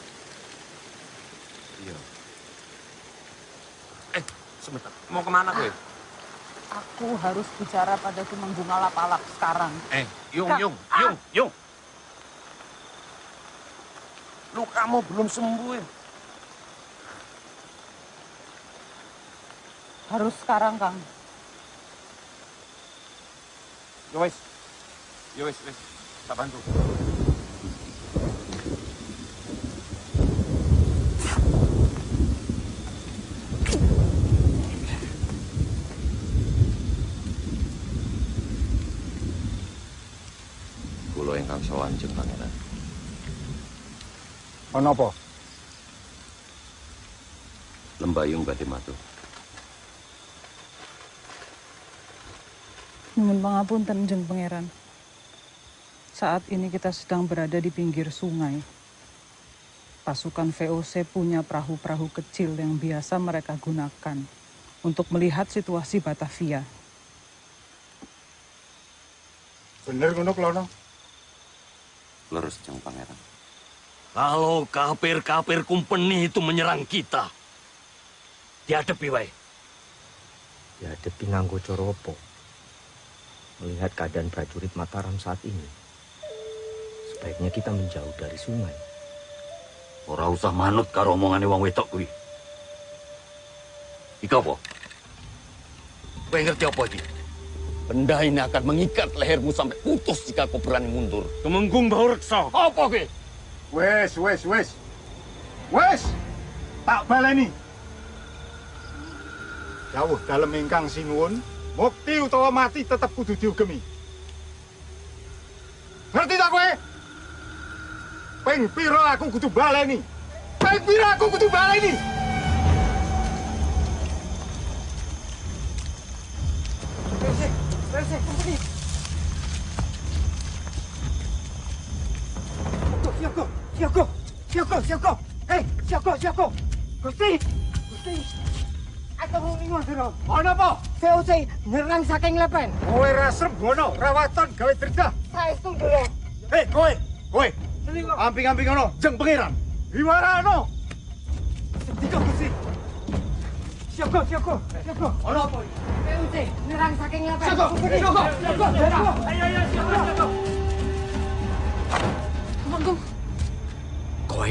Speaker 39: Iya. Eh, sebentar. Mau ke mana gue?
Speaker 38: Aku harus bicara pada Tumenggung Alap-Alap sekarang.
Speaker 39: Eh, Yung,
Speaker 38: Kak,
Speaker 39: Yung,
Speaker 38: ah!
Speaker 39: Yung, Yung. Lu kamu belum sembuh ya?
Speaker 38: Harus sekarang, Kang.
Speaker 39: Ya wes. Ya wes, wes. Tak bantu. Kulo ingkang sowan jeng pangeran.
Speaker 48: Ana apa?
Speaker 39: Lembayung badhe matur.
Speaker 38: Nyuwun pangapunten, Jeng Pangeran. Saat ini kita sedang berada di pinggir sungai. Pasukan VOC punya perahu-perahu kecil yang biasa mereka gunakan untuk melihat situasi Batavia.
Speaker 48: Bener ngono Klono?
Speaker 39: Leres jeng pangeran.
Speaker 9: Kalau kafir-kafir kumpeni itu menyerang kita, dihadapi wae.
Speaker 27: Dihadapi nganggo coropo. Melihat keadaan prajurit Mataram saat ini, sebaiknya kita menjauh dari sungai.
Speaker 9: Ora usah manut karo omongane wong wedok kuwi. Iki apa? Kowe ngerti apa iki? Benda ini akan mengikat lehermu sampai putus jika kau berani mundur.
Speaker 36: Tumenggung bau reksa.
Speaker 9: Apa kowe?
Speaker 48: Wes, wes, wes. Wes. Tak baleni. Dawuh dalem ingkang sinuwun, mukti utawa mati tetep kudu diugemi. Ngerti tak kowe? Ping pira aku kudu baleni? Ping pira aku kudu baleni?
Speaker 45: Gusti, Gusti. Aku mau ningon sira.
Speaker 48: Ana apa?
Speaker 45: VOC nyerang saking lepen.
Speaker 48: Kowe ra srep ngono, rawatan gawe derdah.
Speaker 45: Saestu dulu.
Speaker 48: Hei, kowe, kowe. Amping-amping ngono, jeng pangeran. Iwarano.
Speaker 45: Sendika Gusti.
Speaker 9: Siap kok, siap kok, siap kok. Ono apa?
Speaker 52: PUC, nyerang saking ngapain?
Speaker 9: Siap kok, siap kok, siap kok. Ayo, ayo, siap kok, siap kok.
Speaker 52: Manggung.
Speaker 8: Kowe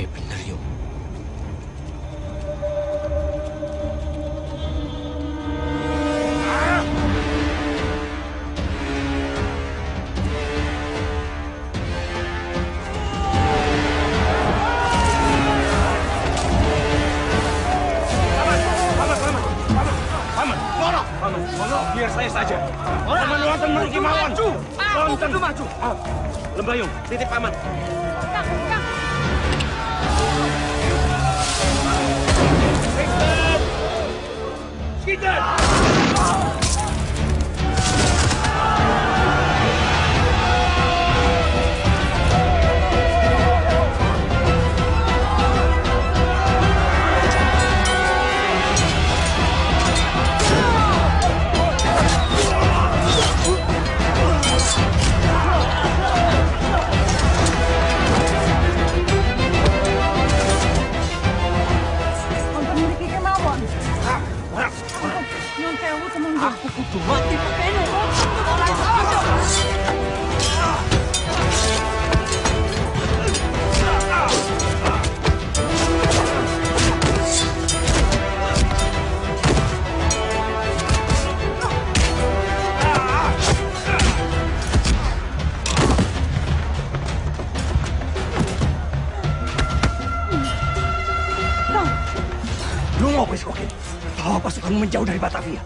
Speaker 9: menjauh dari Batavia.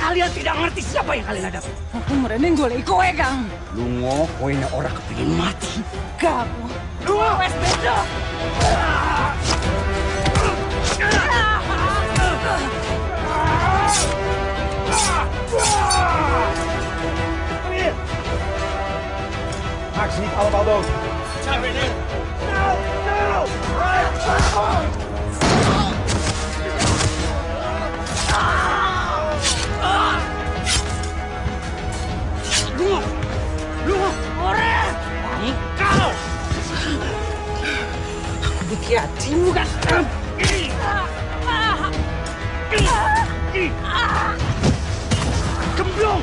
Speaker 9: Kalian tidak mengerti siapa yang kalian hadapi.
Speaker 38: Aku merene golek kowe, Kang.
Speaker 9: Lungo, kowe nek ora kepengin mati.
Speaker 38: Kamu. Lungo wes beda.
Speaker 9: Actie, allemaal dood. Hatimu kan? Gemblong!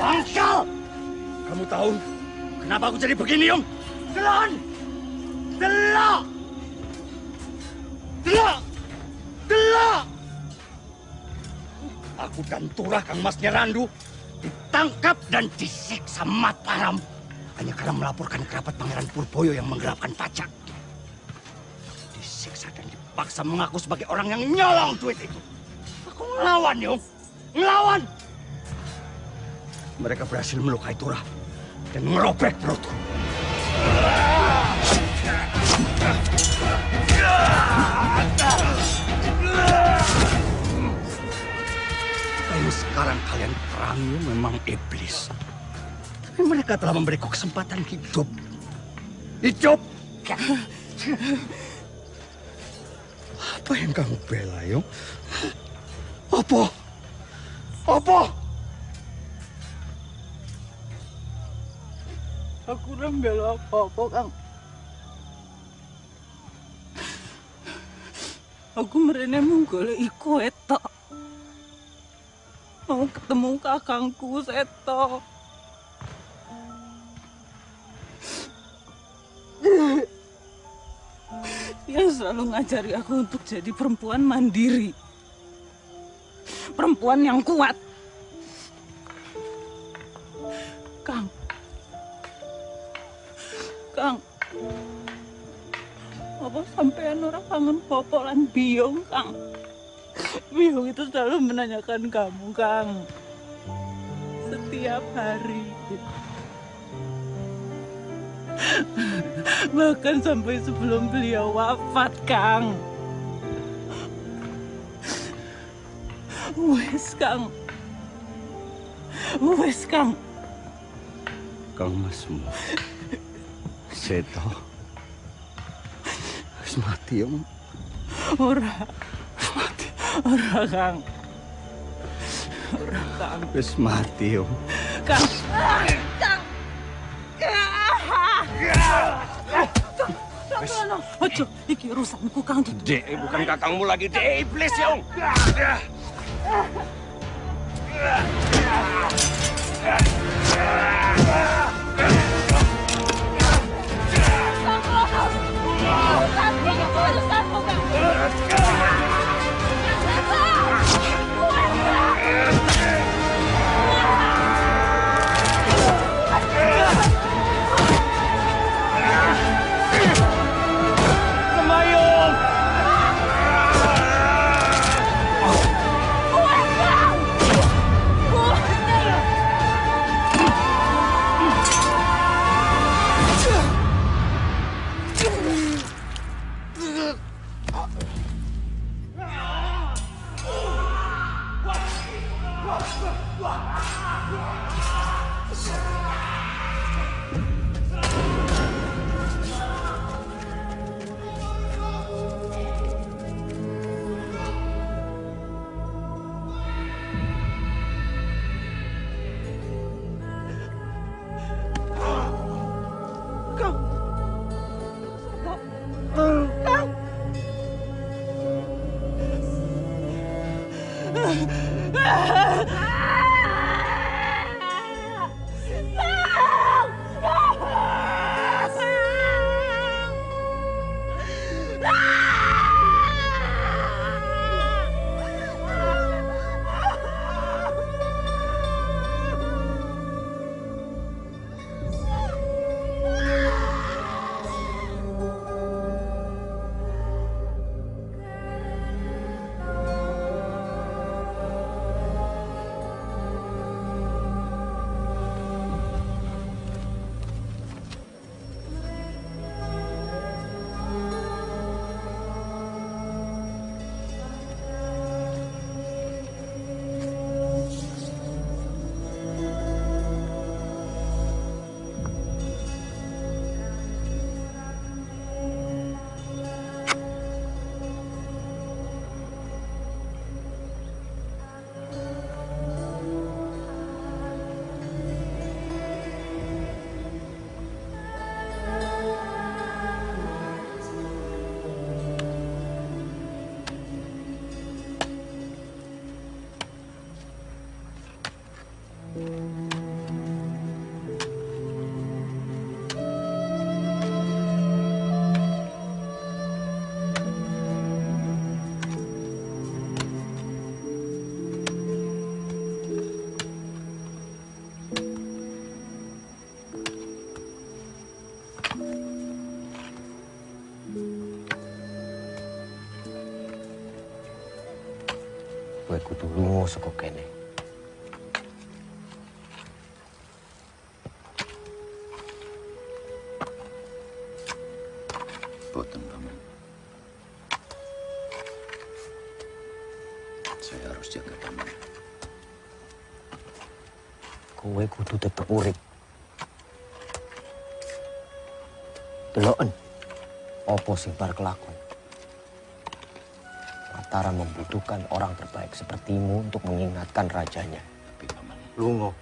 Speaker 9: Bangkal! Kamu tahu kenapa aku jadi begini, Yung? Dan Turah Kang Mas Nyerandu ditangkap dan disiksa Mataram hanya karena melaporkan kerabat Pangeran Purboyo yang menggelapkan pajak. Disiksa dan dipaksa mengaku sebagai orang yang nyolong duit itu. Aku ngelawan, Yung. Ngelawan! Mereka berhasil melukai Turah dan merobek perutku. Perangi memang iblis. Tapi mereka telah memberiku kesempatan hidup. Hidup! Apa yang kamu bela, Yung? Apa? Apa?
Speaker 38: Aku ora mbela apa-apa, Kang. Aku merene mung goleki kowe tok. Mau ketemu kakangku seto. Yang selalu ngajari aku untuk jadi perempuan mandiri. Perempuan yang kuat. Kang. Kang. Apa sampean ora kangen Popo lan Biong, Kang? Biong itu selalu menanyakan kamu, Kang. Setiap hari. Bahkan sampai sebelum beliau wafat, Kang. Wes, Kang. Wes, Kang.
Speaker 9: Kang Masmu. Seto. Wis mati, Yung.
Speaker 38: Ora. Ora, Kang.
Speaker 31: Wis mati, Om.
Speaker 38: Kang. Kang. Ojo, iki urusanku Kang.
Speaker 9: Dek, bukan kakangmu lagi, Dek. Iblis, ya, Om.
Speaker 38: Yeah.
Speaker 27: Kowe kudu lunga saka kene.
Speaker 9: Boten, Paman. Saya harus jaga Paman.
Speaker 27: Kowe kudu tetep urip. Deloken. Apa sing bar kelakon? Mataram membutuhkan orang terbaik sepertimu untuk mengingatkan rajanya. Lungo.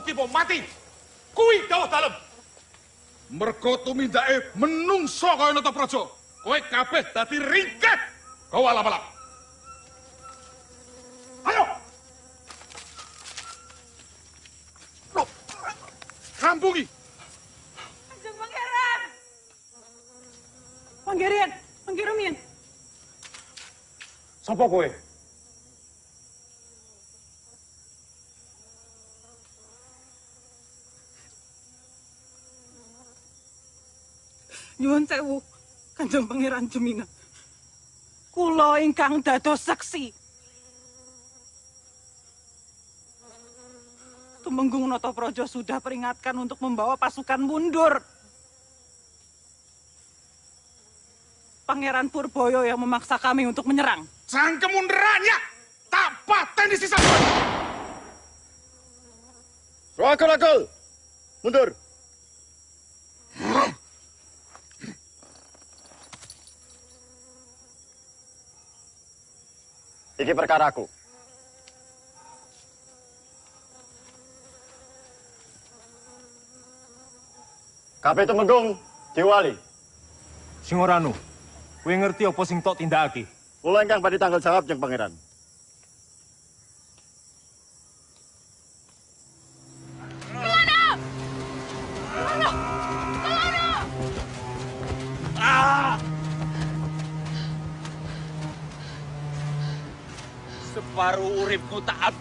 Speaker 36: Bukti bom mati. Kui dawuh dalem. Mergo tumindake menungso kaya Nata Praja. Kowe kabeh dadi ringkeh. Kau alap-alap. Ayo. Loh, Rampungi.
Speaker 38: Kanjeng Pangeran. Pangeran, Pangeran
Speaker 36: Sapa kowe?
Speaker 38: Nyuwun sewu, Kanjeng Pangeran Jemina. Kula ingkang dados saksi. Tumenggung Natapraja sudah peringatkan untuk membawa pasukan mundur. Pangeran Purboyo yang memaksa kami untuk menyerang.
Speaker 36: Sang kemundurannya tak paten di sisa.
Speaker 3: Rakal-rakal, mundur. Iki perkaraku. Kabeh Temenggung diwali.
Speaker 8: Sing ora anu, kowe ngerti apa sing tok tindakake?
Speaker 3: Kula ingkang badhe tanggal jawab Jeng Pangeran.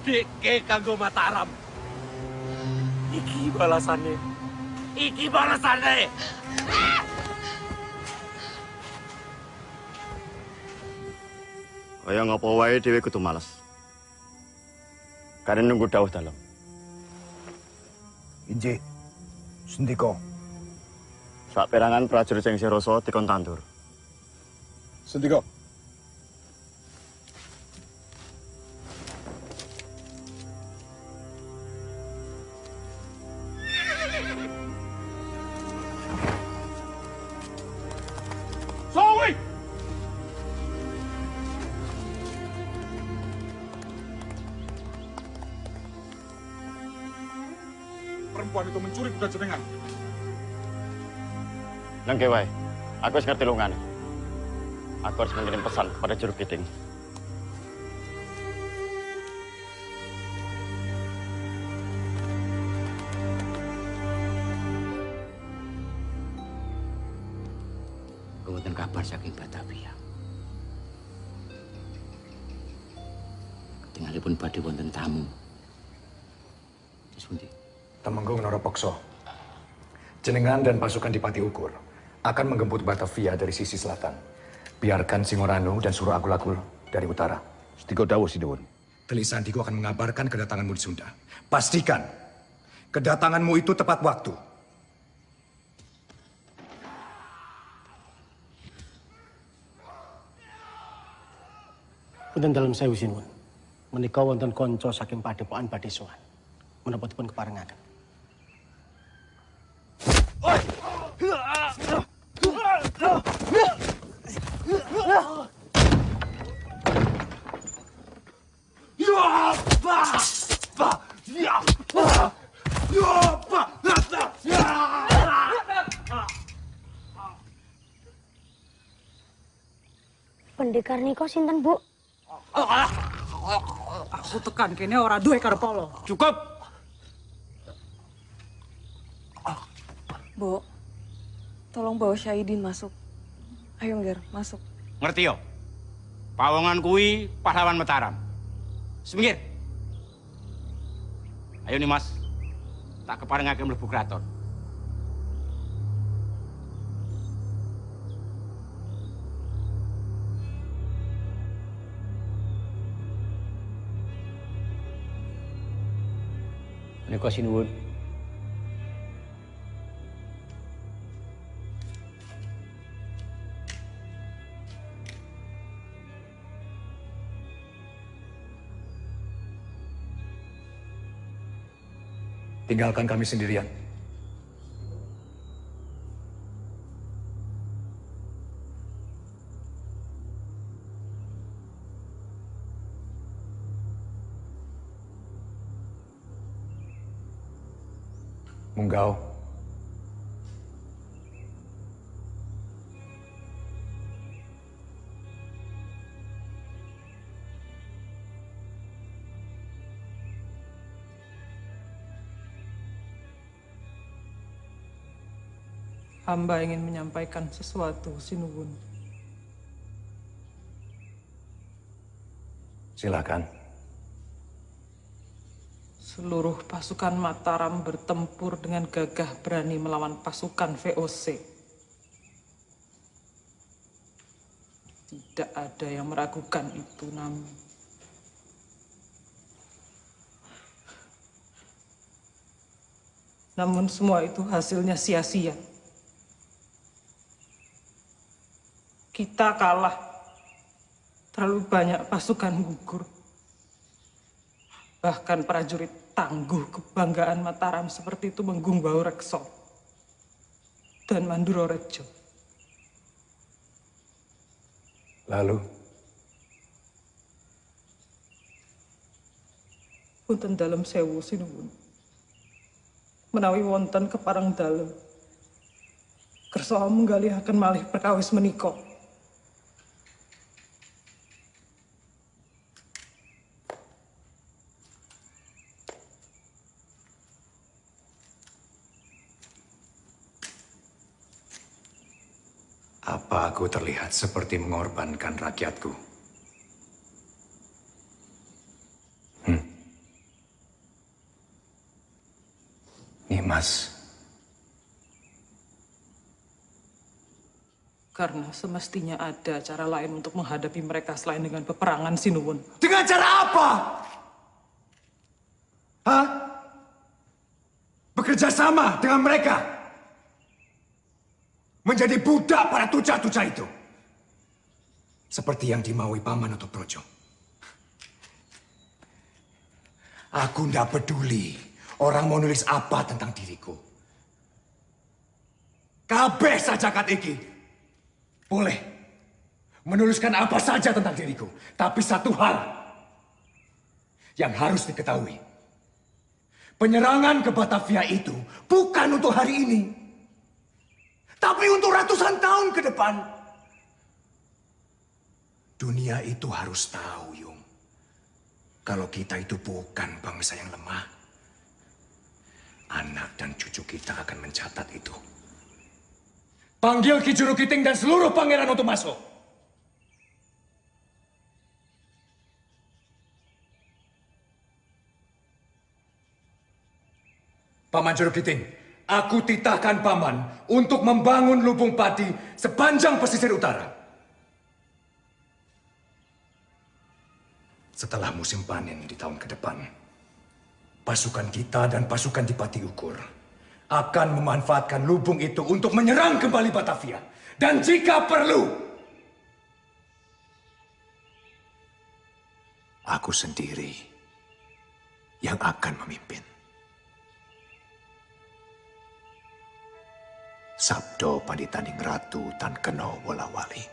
Speaker 9: Abdikke kanggo Mataram. Iki balasane. Iki balasane.
Speaker 3: Kaya ngapa wae dhewe kudu males. Karena nunggu dawuh dalam.
Speaker 16: Inji, sendika.
Speaker 3: Sak perangan prajurit sing Siroso dikon tandur.
Speaker 16: Sendika.
Speaker 36: Perempuan itu mencuri kuda jenengan.
Speaker 3: Nengke wae. Aku wis ngerti lungane. Aku harus mengirim pesan kepada juru kiting.
Speaker 16: Jenengan dan pasukan Dipati Ukur akan menggempur Batavia dari sisi selatan. Biarkan Singorano dan Suruh Agul-Agul dari utara. Stiko Dawo Sidewon. Telik Sandiku akan mengabarkan kedatanganmu di Sunda. Pastikan kedatanganmu itu tepat waktu.
Speaker 26: Punten dalam sewu sinuwun. Menika wonten kanca saking padepokan badhe sowan. Menapa keparengaken?
Speaker 53: Pendekar niko sinten, Bu?
Speaker 38: Aku tekan kene ora duwe karepolo.
Speaker 43: Cukup.
Speaker 14: Bu, tolong bawa Syahidin masuk. Ayo, Ngger, masuk.
Speaker 43: Ngerti yo? Pawongan kuwi pahlawan Mataram. Semingir. Ayo nih Mas. Tak keparengake mlebu kraton. Menika sinuwun.
Speaker 16: Tinggalkan kami sendirian. Munggau.
Speaker 54: Hamba ingin menyampaikan sesuatu, Sinuwun.
Speaker 16: Silakan.
Speaker 54: Seluruh pasukan Mataram bertempur dengan gagah berani melawan pasukan VOC. Tidak ada yang meragukan itu, namun Namun semua itu hasilnya sia-sia. Kita kalah. Terlalu banyak pasukan gugur. Bahkan prajurit tangguh kebanggaan Mataram seperti itu menggumbau Rekso dan Manduro Rejo.
Speaker 16: Lalu?
Speaker 54: Punten dalam sewu sinuwun. Menawi wonten keparang dalam. Kerso menggali akan malih perkawis menikok.
Speaker 16: Apa aku terlihat seperti mengorbankan rakyatku? Hmm. Nimas.
Speaker 54: Karena semestinya ada cara lain untuk menghadapi mereka selain dengan peperangan Sinuwun.
Speaker 16: Dengan cara apa? Hah? Bekerja sama dengan mereka? Menjadi budak para tuca-tuca itu. Seperti yang dimaui Paman atau Projo. Aku tidak peduli orang mau nulis apa tentang diriku. Kabeh saja kat iki. Boleh menuliskan apa saja tentang diriku. Tapi satu hal yang harus diketahui. Penyerangan ke Batavia itu bukan untuk hari ini. Tapi untuk ratusan tahun ke depan. Dunia itu harus tahu, Yung. Kalau kita itu bukan bangsa yang lemah. Anak dan cucu kita akan mencatat itu. Panggil Ki Juru Kiting dan seluruh pangeran untuk masuk. Paman Juru Kiting, Aku titahkan paman untuk membangun lubung padi sepanjang pesisir utara. Setelah musim panen di tahun ke depan, pasukan kita dan pasukan di Pati Ukur akan memanfaatkan lubung itu untuk menyerang kembali Batavia. Dan jika perlu, aku sendiri yang akan memimpin. Sabdo Panditaning Ratu Tan Keno Wolawali.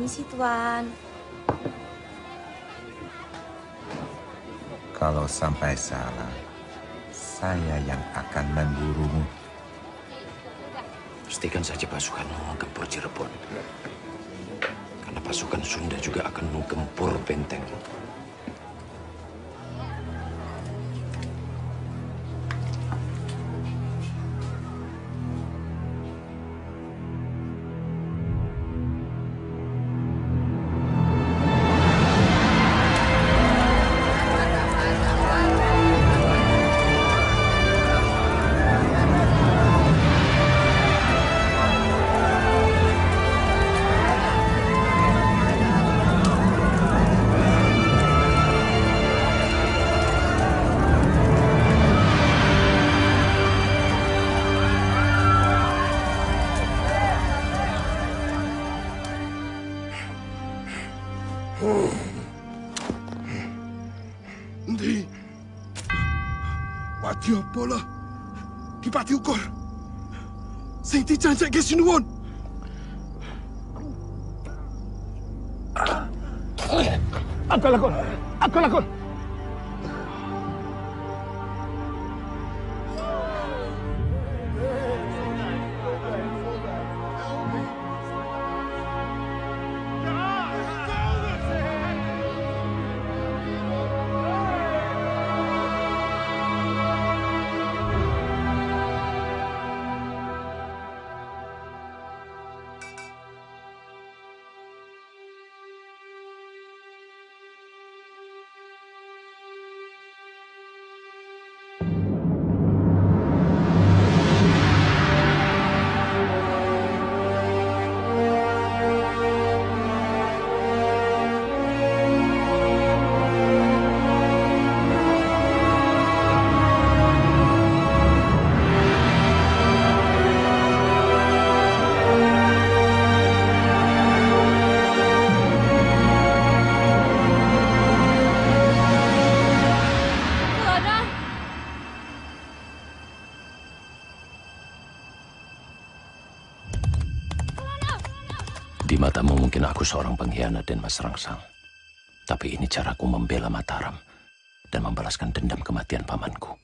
Speaker 55: Permisi, Tuan.
Speaker 35: Kalau sampai salah, saya yang akan memburumu.
Speaker 56: Pastikan saja pasukanmu menggempur Cirebon. Karena pasukan Sunda juga akan menggempur benteng.
Speaker 40: Apa lah? Dipati ukur. Sing dijanjekke sinuwun.
Speaker 36: Aku lakon.
Speaker 39: Seorang pengkhianat dan mas rangsang. Tapi ini caraku membela Mataram dan membalaskan dendam kematian pamanku.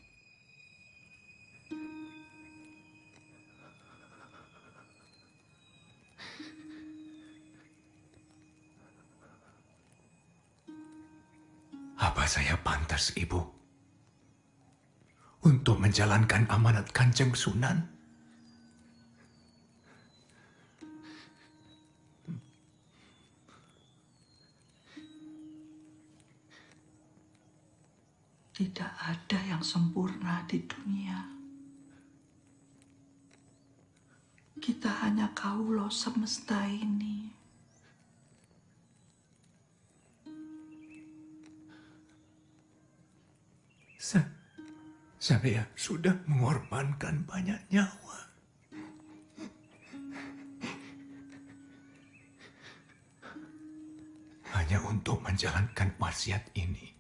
Speaker 16: Apa saya pantas, Ibu? Untuk menjalankan amanat Kanjeng Sunan?
Speaker 20: Tidak ada yang sempurna di dunia. Kita hanya kaulo semesta ini.
Speaker 16: Sa saya sudah mengorbankan banyak nyawa. Hanya untuk menjalankan wasiat ini.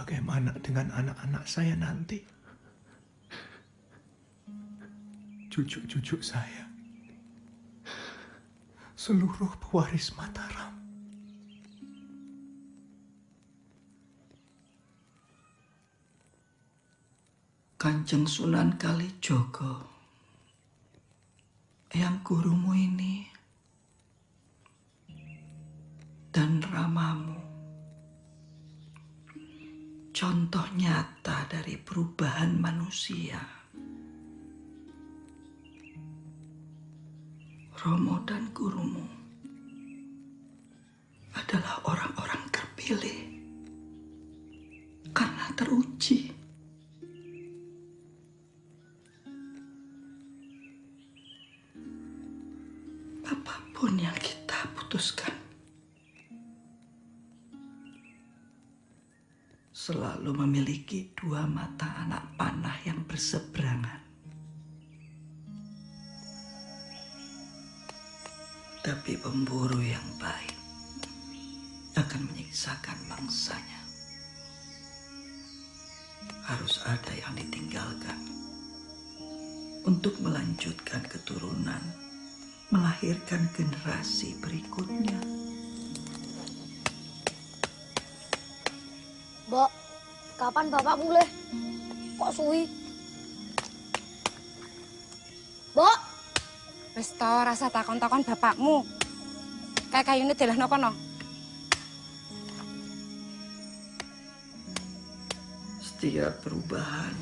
Speaker 16: Bagaimana dengan anak-anak saya nanti? Cucu-cucu saya. Seluruh pewaris Mataram.
Speaker 20: Kanjeng Sunan Kalijogo yang gurumu ini dan ramamu contoh nyata dari perubahan manusia. Romo dan gurumu adalah orang-orang terpilih karena teruji. Apa pun yang kita putuskan, selalu memiliki dua mata anak panah yang berseberangan. Tapi pemburu yang baik akan menyiksakan mangsanya. Harus ada yang ditinggalkan untuk melanjutkan keturunan, melahirkan generasi berikutnya.
Speaker 57: Mbok, kapan bapak mulai? Kok suwi? Mbok,
Speaker 5: Wis to rasa takon-takon bapakmu. Kayak kayune delehno kono.
Speaker 20: Setiap perubahan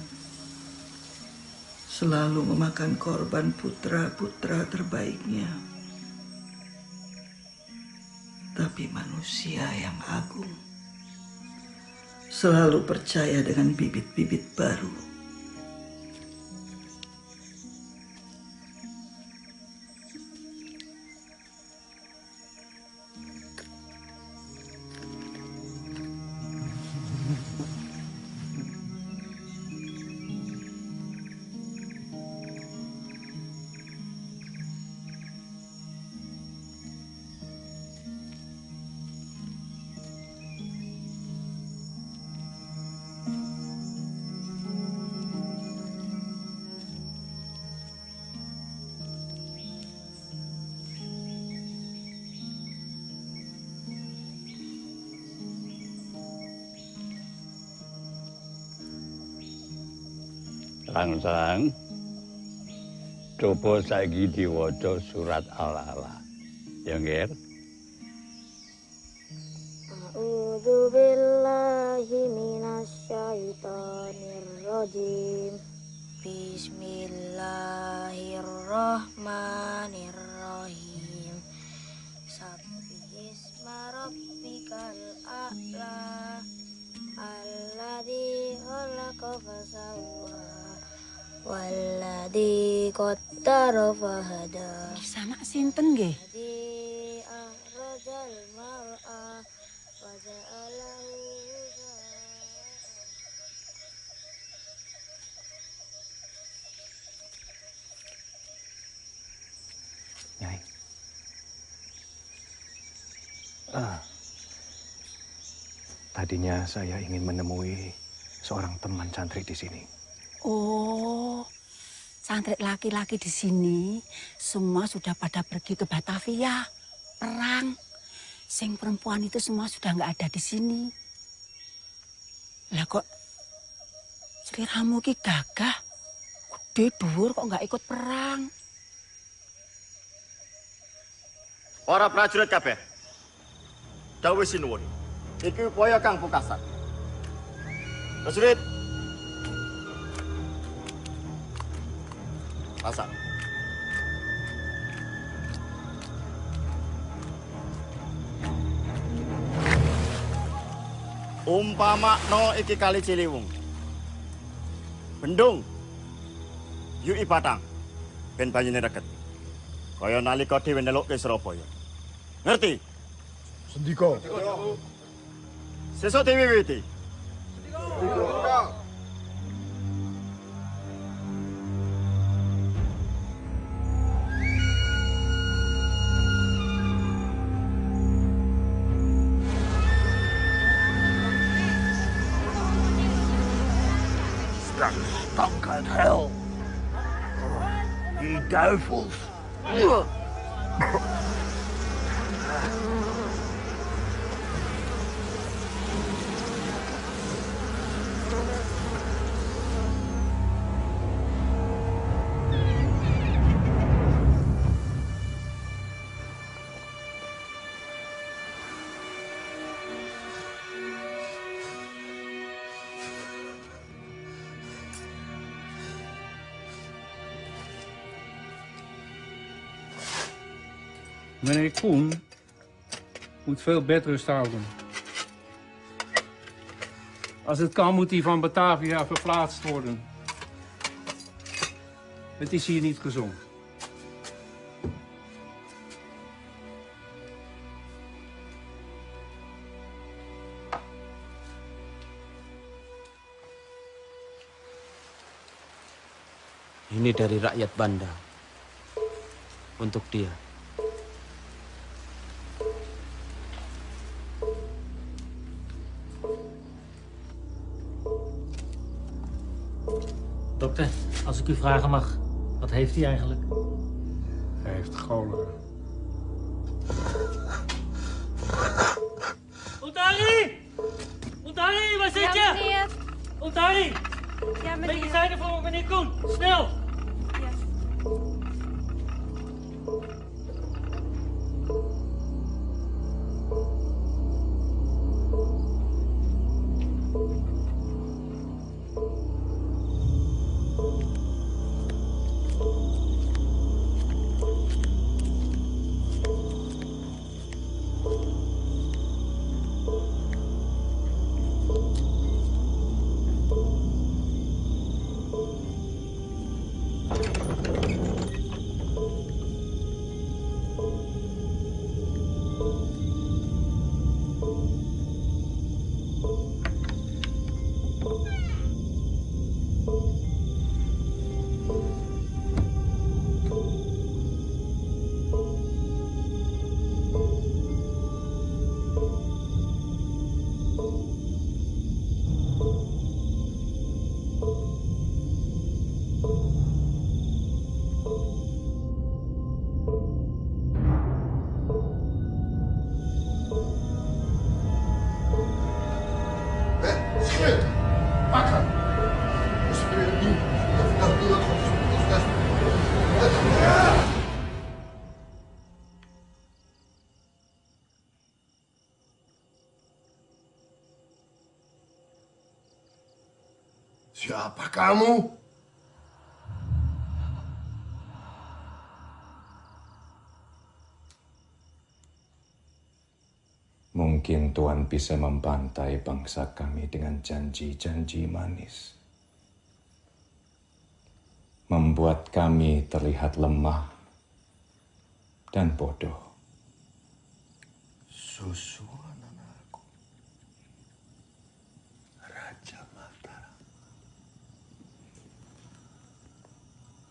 Speaker 20: selalu memakan korban putra-putra terbaiknya. Tapi manusia yang agung selalu percaya dengan bibit-bibit baru.
Speaker 4: Sang-sang. Coba saiki diwaca surat Al-Ala. Ya, Nger?
Speaker 57: A'udzu billahi minasyaitonir rajim. Walladzi qaddara fahada.
Speaker 5: Sama sinten nggih?
Speaker 57: Mar'a wa ja'alahu
Speaker 16: Nyai. Ah. Tadinya saya ingin menemui seorang teman santri di sini.
Speaker 5: Oh, santri laki-laki di sini semua sudah pada pergi ke Batavia, perang. Sing perempuan itu semua sudah nggak ada di sini. Lah kok seliramu ki gagah, gede dhuwur kok nggak ikut perang?
Speaker 3: Para prajurit kabeh. Dawuh sinuwun. Iki upaya Kang Pukasan. Prajurit. Pasang. Umpama no iki kali Ciliwung. Bendung. Yuki Batang. Ben banyune reget. Kaya nalika dhewe nelukke Surabaya. Ngerti?
Speaker 58: Sendika.
Speaker 3: Sesuk diwiwiti.
Speaker 59: Straks powerful
Speaker 60: Meneer Koen moet veel bedrust houden. Als het kan, moet hij van Batavia verplaatst worden. Het is hier niet gezond.
Speaker 61: Ini dari rakyat Banda. Untuk dia.
Speaker 62: Als ik u vragen mag, wat heeft hij eigenlijk?
Speaker 60: Hij heeft cholera.
Speaker 62: Ontari! Ontari, waar zit je?
Speaker 7: Ja, meneer.
Speaker 62: Ontari!
Speaker 7: Ja, meneer.
Speaker 62: Medicijnen voor meneer Koen, snel!
Speaker 63: Kamu?
Speaker 16: Mungkin Tuhan bisa membantai bangsa kami dengan janji-janji manis. Membuat kami terlihat lemah dan bodoh.
Speaker 63: Susu anakku. Raja Mataram.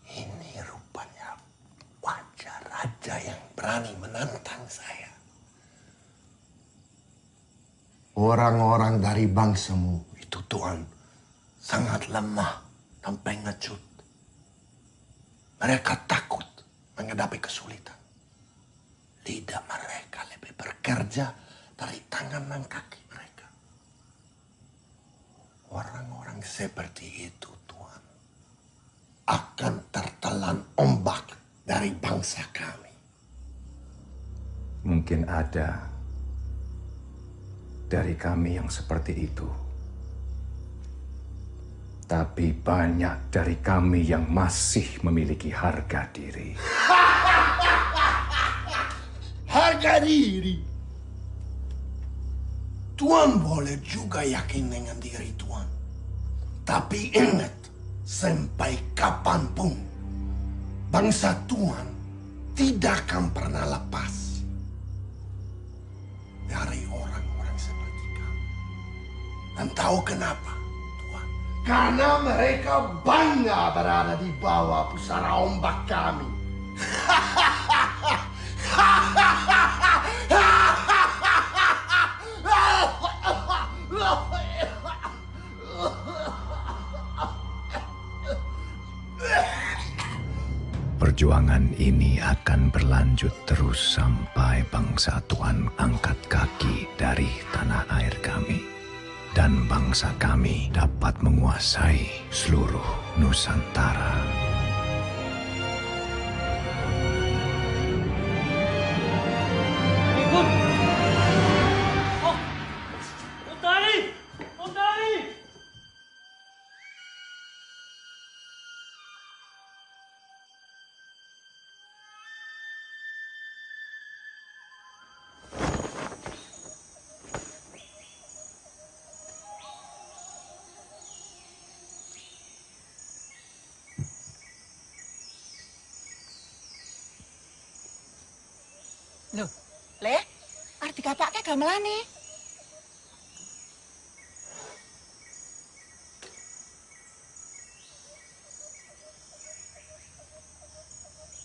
Speaker 63: Ini rupanya wajah raja yang berani menantang saya. Orang-orang dari bangsamu itu Tuhan sangat lemah dan pengecut. Mereka takut menghadapi kesulitan. Lidah mereka lebih bekerja dari tangan dan kaki mereka. Orang-orang seperti itu Tuhan akan tertelan ombak dari bangsa kami.
Speaker 16: Mungkin ada dari kami yang seperti itu. Tapi banyak dari kami yang masih memiliki harga diri. *laughs*
Speaker 63: Harga diri. Tuhan boleh juga yakin dengan diri Tuhan. Tapi ingat, sampai kapan pun, bangsa Tuhan tidak akan pernah lepas dari orang-orang seperti kamu. Dan tahu kenapa? Tuhan? Karena mereka bangga berada di bawah pusara ombak kami. *laughs*
Speaker 16: Perjuangan ini akan berlanjut terus sampai bangsa Tuhan angkat kaki dari tanah air kami. Dan bangsa kami dapat menguasai seluruh Nusantara.
Speaker 5: Gamelane.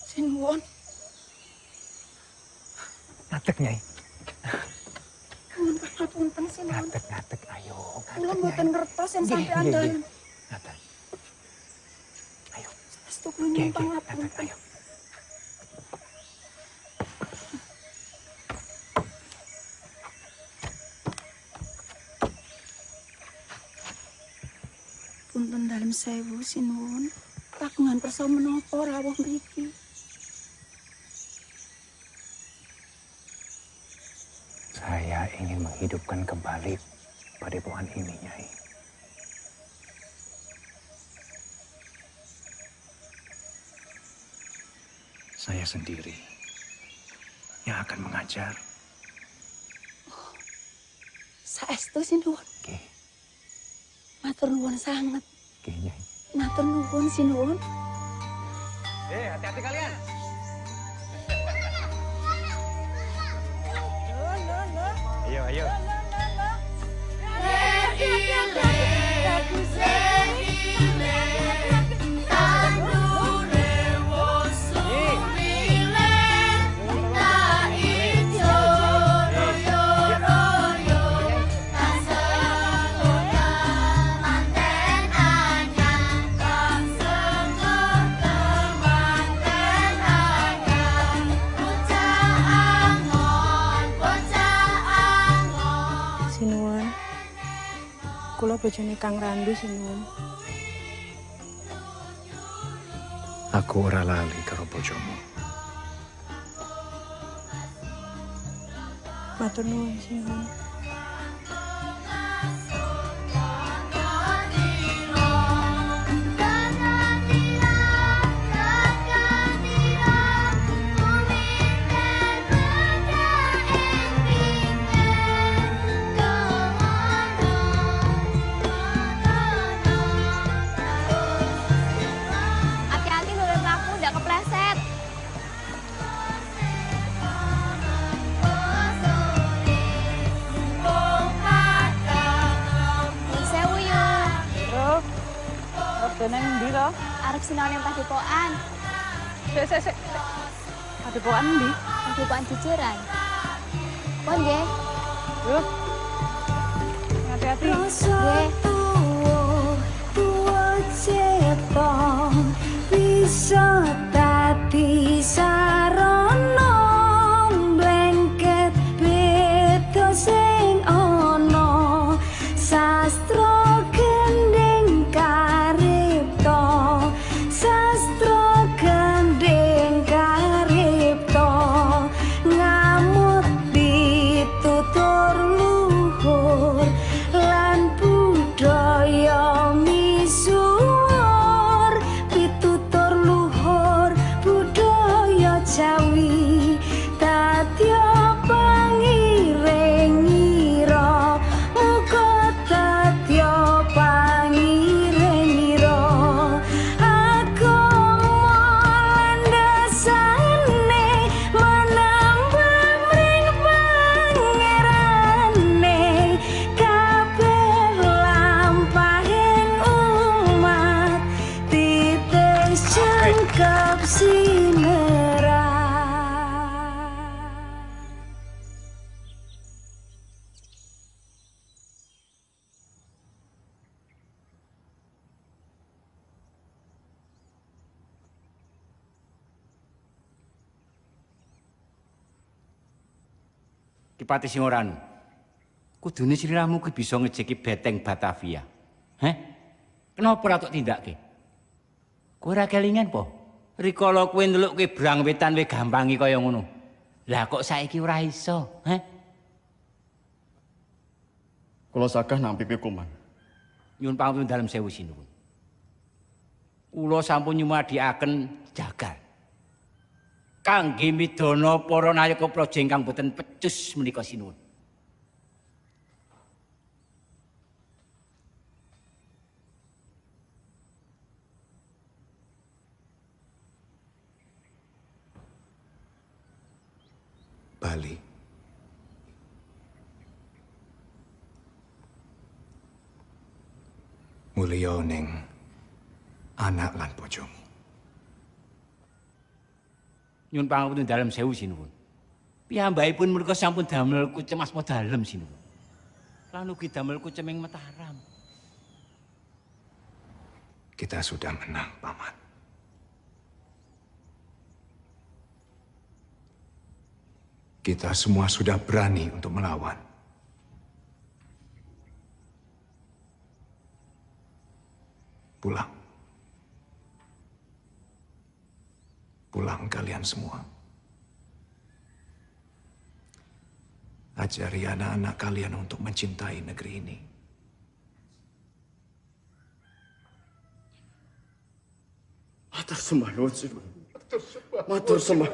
Speaker 5: Sinuwun,
Speaker 64: Ngadeg, Nyai.
Speaker 5: nuwun.
Speaker 64: Ngadeg, ngadeg. Ayo,
Speaker 5: Kula mboten ngertos yen sampean
Speaker 64: nggih,
Speaker 5: dalem.
Speaker 64: nggih. Ngadeg.
Speaker 5: Saestu kula
Speaker 64: Nggih,
Speaker 5: nyumpang
Speaker 64: nggih, ngadeg,
Speaker 5: ngapunten.
Speaker 64: ayo.
Speaker 5: Punten dalem sewu sinuwun. Kagungan kersa menapa rawuh mriki?
Speaker 64: Saya ingin menghidupkan kembali padepokan ini, Nyai. Saya sendiri yang akan mengajar.
Speaker 5: Saestu sinuwun.
Speaker 64: Nggih.
Speaker 5: Matur nuwun sanget.
Speaker 64: Nggih, Nyai.
Speaker 5: Matur nuwun sinuwun.
Speaker 64: Eh, hati-hati kalian. Ayo, ayo.
Speaker 65: Bojone Kang Randu sinuwun.
Speaker 64: Aku ora lali karo bojomu.
Speaker 65: Matur nuwun sinuwun.
Speaker 57: Sinau ning padepokan.
Speaker 38: Sik sik sik. Padepokan ndi?
Speaker 57: Padepokan Jejeran. Pon nggih.
Speaker 38: Yo. Hati-hati.
Speaker 57: Nggih.
Speaker 66: bisa
Speaker 43: Kipati Singoranu. Kudune sliramu ki bisa ngejeki beteng Batavia. Heh? Kenapa ora tok tindakke? Kowe ora kelingan po? Rikala kowe ndelukke brang wetan we gampangi kaya ngono. Lah kok saiki ora iso, heh?
Speaker 31: Kula sagah nampi pikuman.
Speaker 43: Nyuwun pangapun dalem sewu sinuwun. Kula sampun nyumadiaken jagal. Kangge midana para nayaka praja ingkang boten pecus menika sinuwun.
Speaker 16: Bali. Mulya ning anak lan bojomu.
Speaker 43: Nyuwun pangapunten dalem sewu sinuwun. Piyambakipun menika sampun damel kucemas dalem sinuwun. Lan ugi damel kuceming Mataram.
Speaker 16: Kita sudah menang, Paman. Kita semua sudah berani untuk melawan. Pulang. Pulang kalian semua. Ajari anak-anak kalian untuk mencintai negeri ini.
Speaker 31: Matur sembah nuwun sinuwun. Matur sembah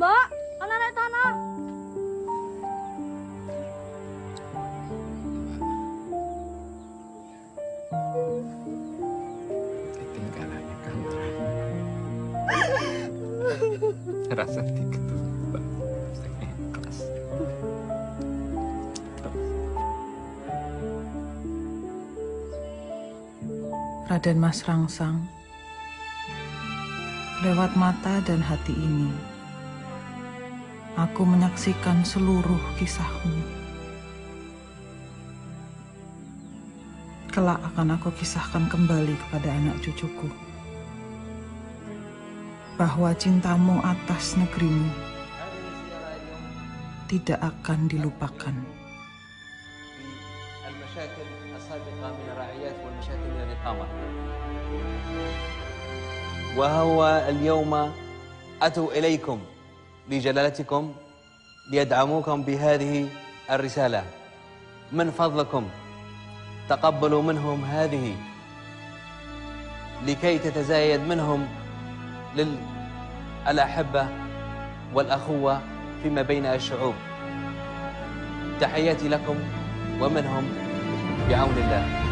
Speaker 57: Mbak, ana nek tanah.
Speaker 16: Ketinggalannya kantra. *laughs* Rasa diketuk, Mbak. Ikhlas.
Speaker 38: Raden Mas Rangsang, lewat mata dan hati ini, aku menyaksikan seluruh kisahmu. kelak akan aku kisahkan kembali kepada anak cucuku bahwa cintamu atas negerimu tidak akan dilupakan.
Speaker 67: المشاكل السابقة من الرعيات والمشاكل من الإقامة وهو اليوم أتوا إليكم لجلالتكم ليدعموكم بهذه الرسالة. من فضلكم تقبلوا منهم هذه لكي تتزايد منهم للأحبة والأخوة فيما بين الشعوب. تحياتي لكم ومنهم بعون الله.